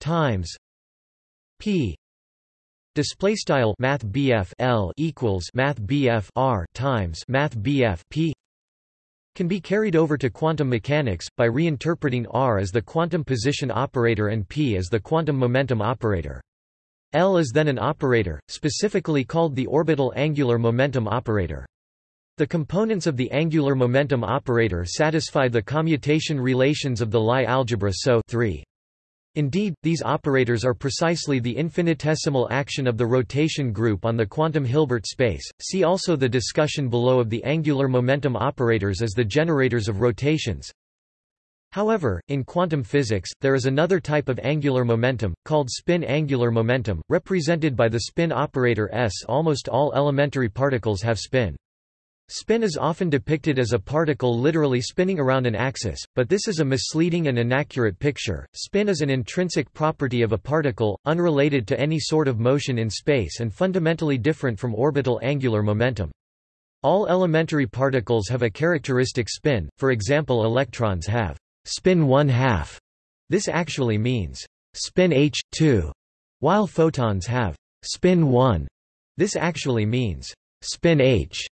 times P Display style Math L equals Math R times Math P can be carried over to quantum mechanics, by reinterpreting R as the quantum position operator and P as the quantum momentum operator. L is then an operator, specifically called the orbital angular momentum operator. The components of the angular momentum operator satisfy the commutation relations of the Lie algebra SO 3. Indeed, these operators are precisely the infinitesimal action of the rotation group on the quantum Hilbert space. See also the discussion below of the angular momentum operators as the generators of rotations. However, in quantum physics, there is another type of angular momentum, called spin angular momentum, represented by the spin operator s. Almost all elementary particles have spin. Spin is often depicted as a particle literally spinning around an axis, but this is a misleading and inaccurate picture. Spin is an intrinsic property of a particle, unrelated to any sort of motion in space and fundamentally different from orbital angular momentum. All elementary particles have a characteristic spin, for example electrons have spin 1 half. This actually means spin h2, while photons have spin 1. This actually means spin h.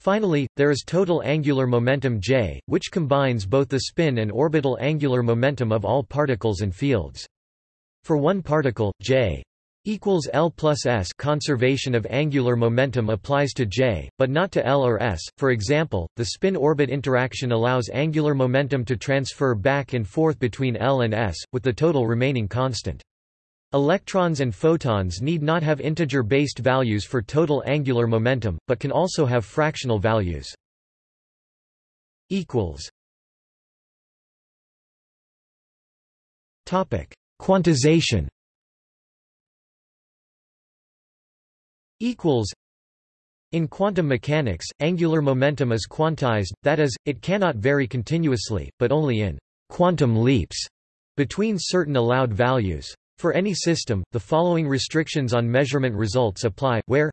Finally, there is total angular momentum j, which combines both the spin and orbital angular momentum of all particles and fields. For one particle, j equals L plus S conservation of angular momentum applies to J, but not to L or S. For example, the spin-orbit interaction allows angular momentum to transfer back and forth between L and S, with the total remaining constant. Electrons and photons need not have integer-based values for total angular momentum, but can also have fractional values. Quantization in quantum mechanics, angular momentum is quantized, that is, it cannot vary continuously, but only in quantum leaps between certain allowed values. For any system, the following restrictions on measurement results apply, where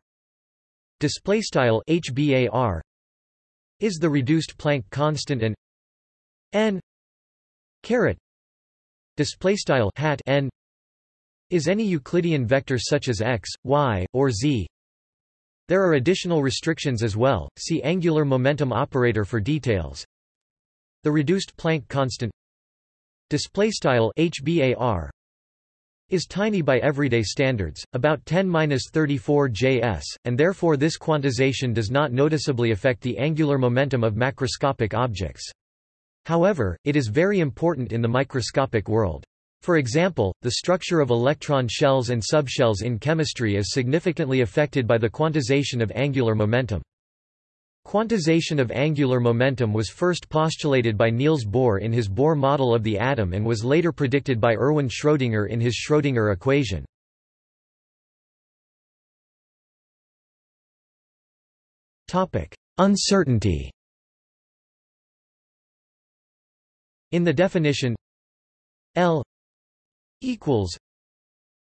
displaystyle HBAR is the reduced Planck constant and n caret displaystyle hat n is any Euclidean vector such as x, y, or z. There are additional restrictions as well. See angular momentum operator for details. The reduced Planck constant displaystyle HBAR is tiny by everyday standards, about 10-34 Js, and therefore this quantization does not noticeably affect the angular momentum of macroscopic objects. However, it is very important in the microscopic world. For example, the structure of electron shells and subshells in chemistry is significantly affected by the quantization of angular momentum. Quantization of angular momentum was first postulated by Niels Bohr in his Bohr model of the atom and was later predicted by Erwin Schrödinger in his Schrödinger equation. Uncertainty In the definition L equals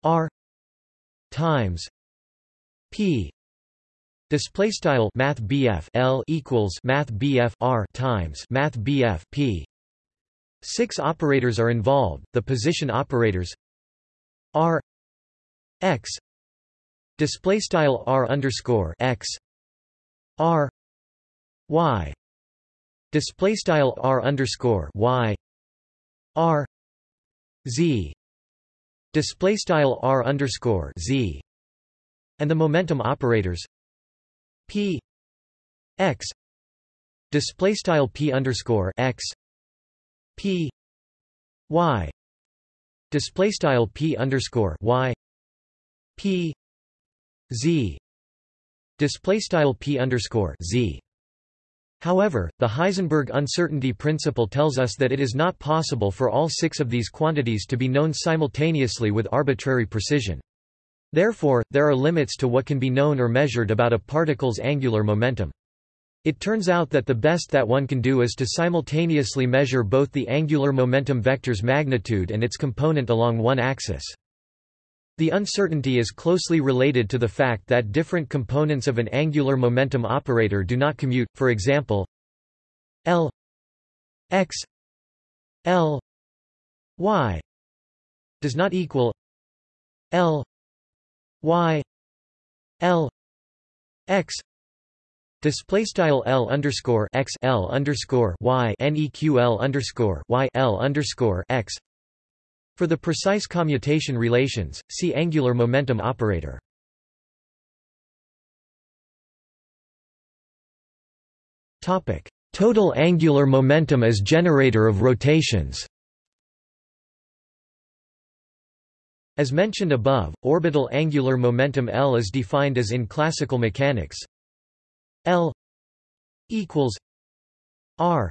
R times P Display style Math L equals Math R times Math P. Six operators are involved. The position operators R X display style R underscore X R Y display style R underscore Y R Z display style R underscore Z and the momentum operators p x display style p underscore x p y display style p underscore y p z display style p underscore z However, the Heisenberg uncertainty principle tells us that it is not possible for all six of these quantities to be known simultaneously with arbitrary precision. Therefore, there are limits to what can be known or measured about a particle's angular momentum. It turns out that the best that one can do is to simultaneously measure both the angular momentum vector's magnitude and its component along one axis. The uncertainty is closely related to the fact that different components of an angular momentum operator do not commute, for example L x L y does not equal L y L x Display style L underscore x L underscore Y NEQL underscore Y L underscore x for the precise commutation relations, see angular momentum operator. Topic: Total angular momentum as generator of rotations. As mentioned above, orbital angular momentum L is defined as in classical mechanics L equals R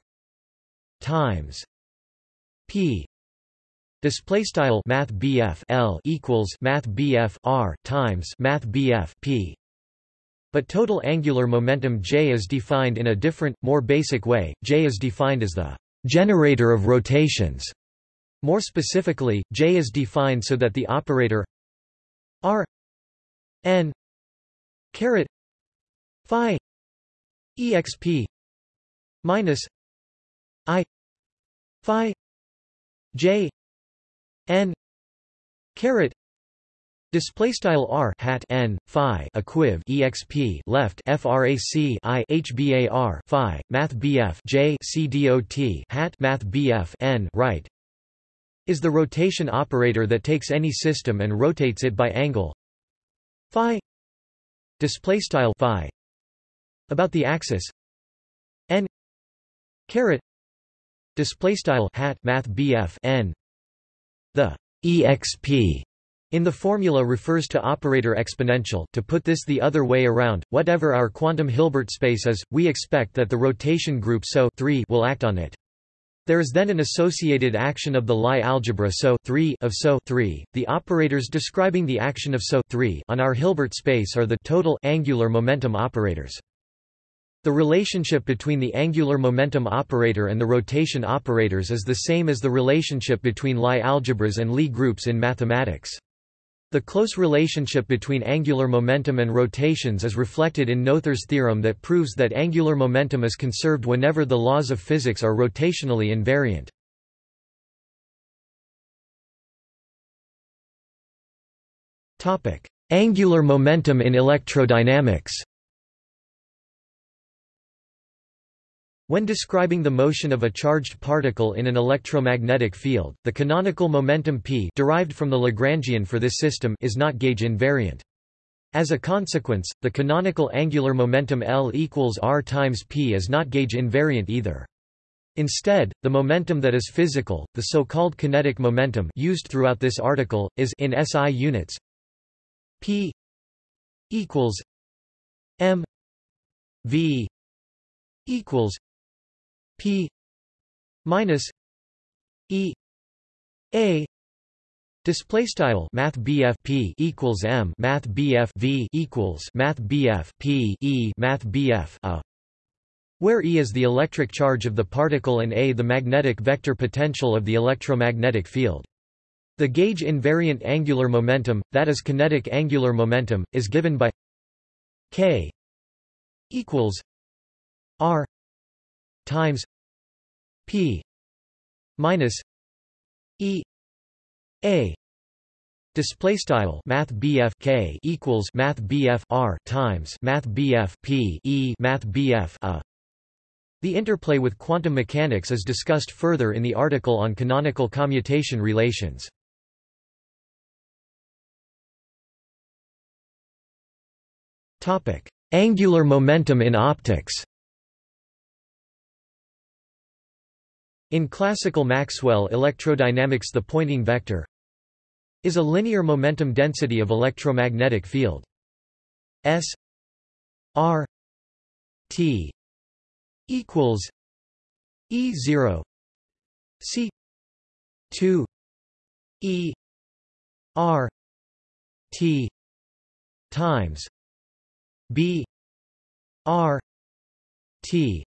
times P Display style Math L equals Math R times Math P. But total angular momentum J is defined in a different, more basic way. J is defined as the generator of rotations. More specifically, J is defined so that the operator R n caret phi exp minus i phi j n caret display style r hat n phi equiv exp left frac i hbar phi math bf j c dot hat math bf n right is the rotation operator that takes any system and rotates it by angle. Phi display style phi about the axis. N caret display style hat math bf n. The exp in the formula refers to operator exponential. To put this the other way around, whatever our quantum Hilbert space is, we expect that the rotation group SO will act on it. There is then an associated action of the Lie algebra SO of SO The operators describing the action of SO on our Hilbert space are the total angular momentum operators. The relationship between the angular momentum operator and the rotation operators is the same as the relationship between Lie algebras and Lie groups in mathematics. The close relationship between angular momentum and rotations is reflected in Noether's theorem that proves that angular momentum is conserved whenever the laws of physics are rotationally invariant. Angular momentum in electrodynamics When describing the motion of a charged particle in an electromagnetic field, the canonical momentum p derived from the Lagrangian for this system is not gauge invariant. As a consequence, the canonical angular momentum L equals r times p is not gauge invariant either. Instead, the momentum that is physical, the so-called kinetic momentum used throughout this article, is in SI units p equals m v equals P minus E A Display style Math P equals M Math V equals Math P E Math A where E is the electric charge of the particle and A the magnetic vector potential of the electromagnetic field. The gauge invariant angular momentum, that is kinetic angular momentum, is given by K equals R times P minus E A Display style Math BF K equals Math BF R times Math BF P E Math BF A. The interplay with quantum mechanics is discussed further in the article on canonical commutation relations. Topic: Angular momentum in optics. In classical Maxwell electrodynamics the Poynting vector is a linear momentum density of electromagnetic field. S R T equals E zero C two E R T times B R T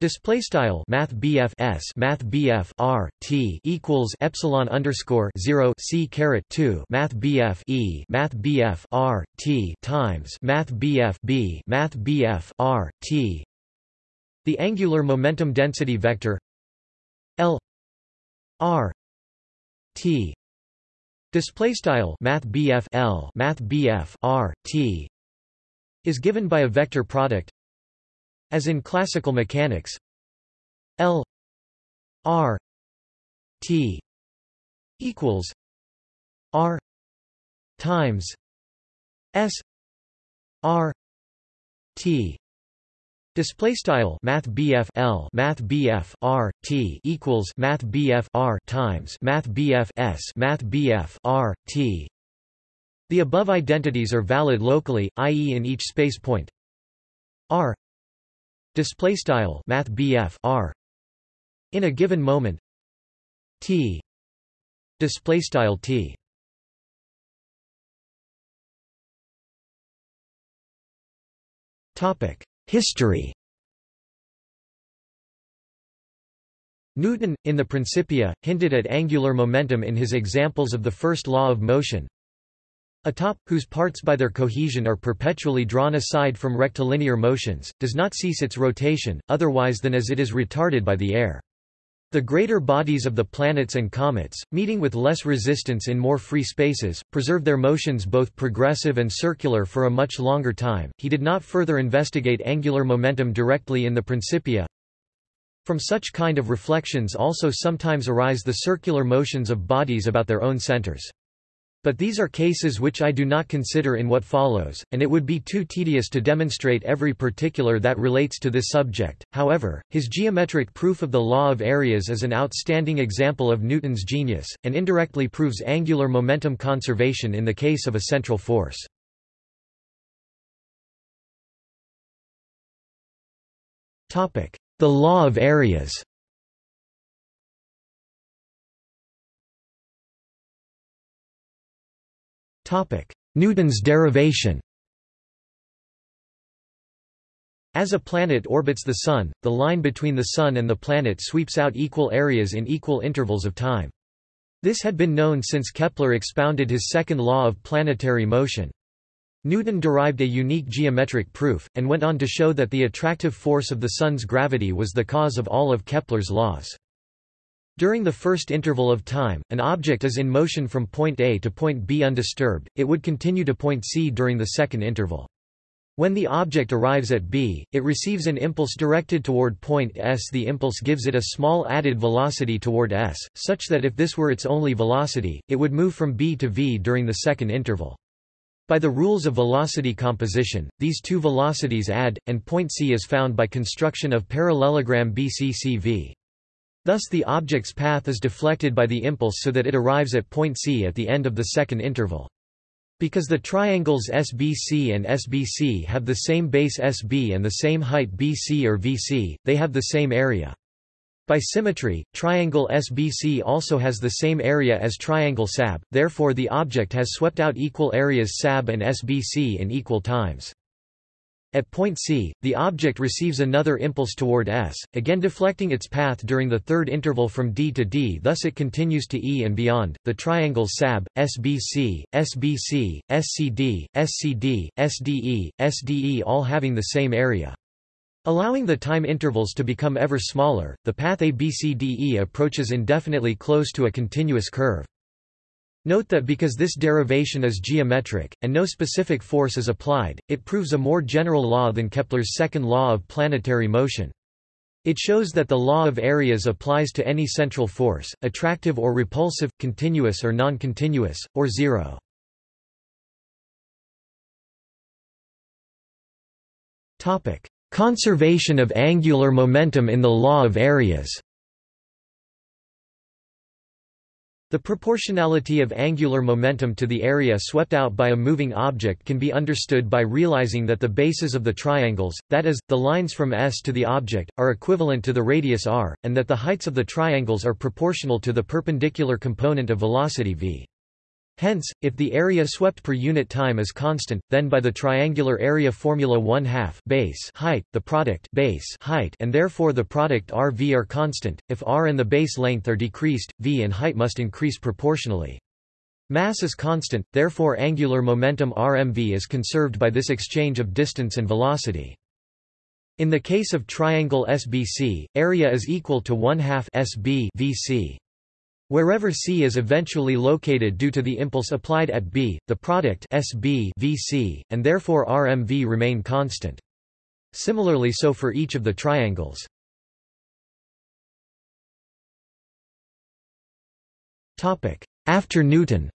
Display style Math S Math BF R T equals epsilon underscore zero C caret two Math BF E Math BF R T times Math BF B Math BF R T. The angular momentum density vector L R T. Display style Math L Math BF R T is given by a vector product as in classical mechanics. L R T equals R times S R T. Display style Math L Math BF R T equals Math BF R times Math BF S Math BF R T. The above identities are valid locally, i.e. in each space point. R display style Math BF R. In a given moment T display style T. Topic History. Newton, in the Principia, hinted at angular momentum in his examples of the first law of motion. A top, whose parts by their cohesion are perpetually drawn aside from rectilinear motions, does not cease its rotation, otherwise than as it is retarded by the air. The greater bodies of the planets and comets, meeting with less resistance in more free spaces, preserve their motions both progressive and circular for a much longer time. He did not further investigate angular momentum directly in the Principia. From such kind of reflections also sometimes arise the circular motions of bodies about their own centers. But these are cases which I do not consider in what follows, and it would be too tedious to demonstrate every particular that relates to this subject. However, his geometric proof of the law of areas is an outstanding example of Newton's genius, and indirectly proves angular momentum conservation in the case of a central force. The law of areas Newton's derivation As a planet orbits the Sun, the line between the Sun and the planet sweeps out equal areas in equal intervals of time. This had been known since Kepler expounded his second law of planetary motion. Newton derived a unique geometric proof, and went on to show that the attractive force of the Sun's gravity was the cause of all of Kepler's laws. During the first interval of time, an object is in motion from point A to point B undisturbed, it would continue to point C during the second interval. When the object arrives at B, it receives an impulse directed toward point S. The impulse gives it a small added velocity toward S, such that if this were its only velocity, it would move from B to V during the second interval. By the rules of velocity composition, these two velocities add, and point C is found by construction of parallelogram BCCV. Thus the object's path is deflected by the impulse so that it arrives at point C at the end of the second interval. Because the triangles SBC and SBC have the same base SB and the same height BC or VC, they have the same area. By symmetry, triangle SBC also has the same area as triangle SAB, therefore the object has swept out equal areas SAB and SBC in equal times. At point C, the object receives another impulse toward S, again deflecting its path during the third interval from D to D thus it continues to E and beyond. The triangles SAB, SBC, SBC, SCD, SCD, SDE, SDE all having the same area. Allowing the time intervals to become ever smaller, the path ABCDE approaches indefinitely close to a continuous curve. Note that because this derivation is geometric, and no specific force is applied, it proves a more general law than Kepler's second law of planetary motion. It shows that the law of areas applies to any central force, attractive or repulsive, continuous or non-continuous, or zero. Conservation of angular momentum in the law of areas. The proportionality of angular momentum to the area swept out by a moving object can be understood by realizing that the bases of the triangles, that is, the lines from S to the object, are equivalent to the radius r, and that the heights of the triangles are proportional to the perpendicular component of velocity v. Hence, if the area swept per unit time is constant, then by the triangular area formula 1 half base height, the product base height and therefore the product r v are constant. If r and the base length are decreased, v and height must increase proportionally. Mass is constant, therefore angular momentum rmv is conserved by this exchange of distance and velocity. In the case of triangle SBC, area is equal to 1 half SB VC. Wherever C is eventually located due to the impulse applied at B, the product SB VC, and therefore RMV remain constant. Similarly so for each of the triangles. After Newton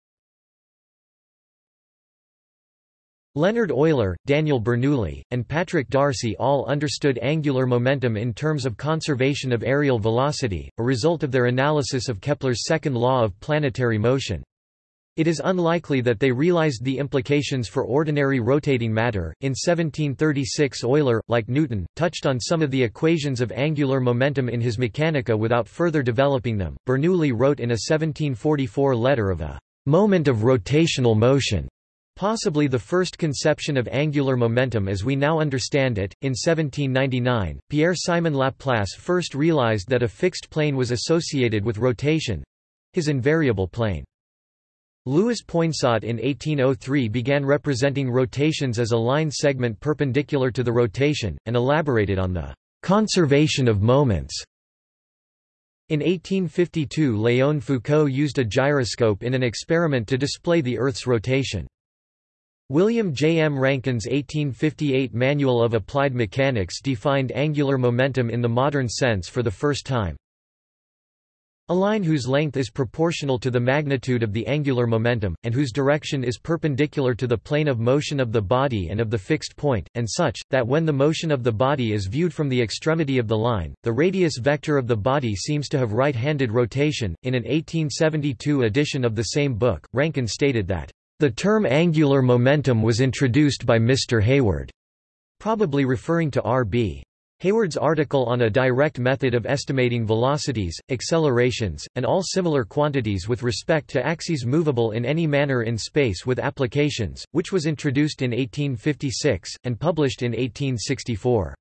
Leonhard Euler, Daniel Bernoulli, and Patrick d'Arcy all understood angular momentum in terms of conservation of areal velocity, a result of their analysis of Kepler's second law of planetary motion. It is unlikely that they realized the implications for ordinary rotating matter. In 1736, Euler, like Newton, touched on some of the equations of angular momentum in his Mechanica without further developing them. Bernoulli wrote in a 1744 letter of a moment of rotational motion Possibly the first conception of angular momentum as we now understand it. In 1799, Pierre-Simon Laplace first realized that a fixed plane was associated with rotation his invariable plane. Louis Poinsot in 1803 began representing rotations as a line segment perpendicular to the rotation, and elaborated on the conservation of moments. In 1852 Léon Foucault used a gyroscope in an experiment to display the Earth's rotation. William J. M. Rankine's 1858 Manual of Applied Mechanics defined angular momentum in the modern sense for the first time. A line whose length is proportional to the magnitude of the angular momentum, and whose direction is perpendicular to the plane of motion of the body and of the fixed point, and such, that when the motion of the body is viewed from the extremity of the line, the radius vector of the body seems to have right-handed rotation. In an 1872 edition of the same book, Rankine stated that the term angular momentum was introduced by Mr. Hayward, probably referring to R.B. Hayward's article on a direct method of estimating velocities, accelerations, and all similar quantities with respect to axes movable in any manner in space with applications, which was introduced in 1856, and published in 1864.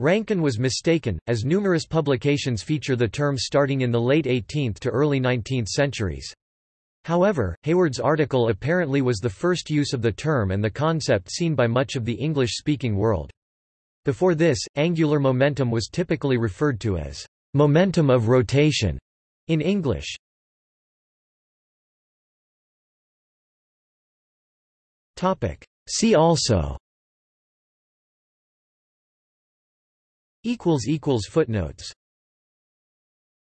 Rankine was mistaken, as numerous publications feature the term starting in the late 18th to early 19th centuries. However, Hayward's article apparently was the first use of the term and the concept seen by much of the English-speaking world. Before this, angular momentum was typically referred to as momentum of rotation in English. See also Footnotes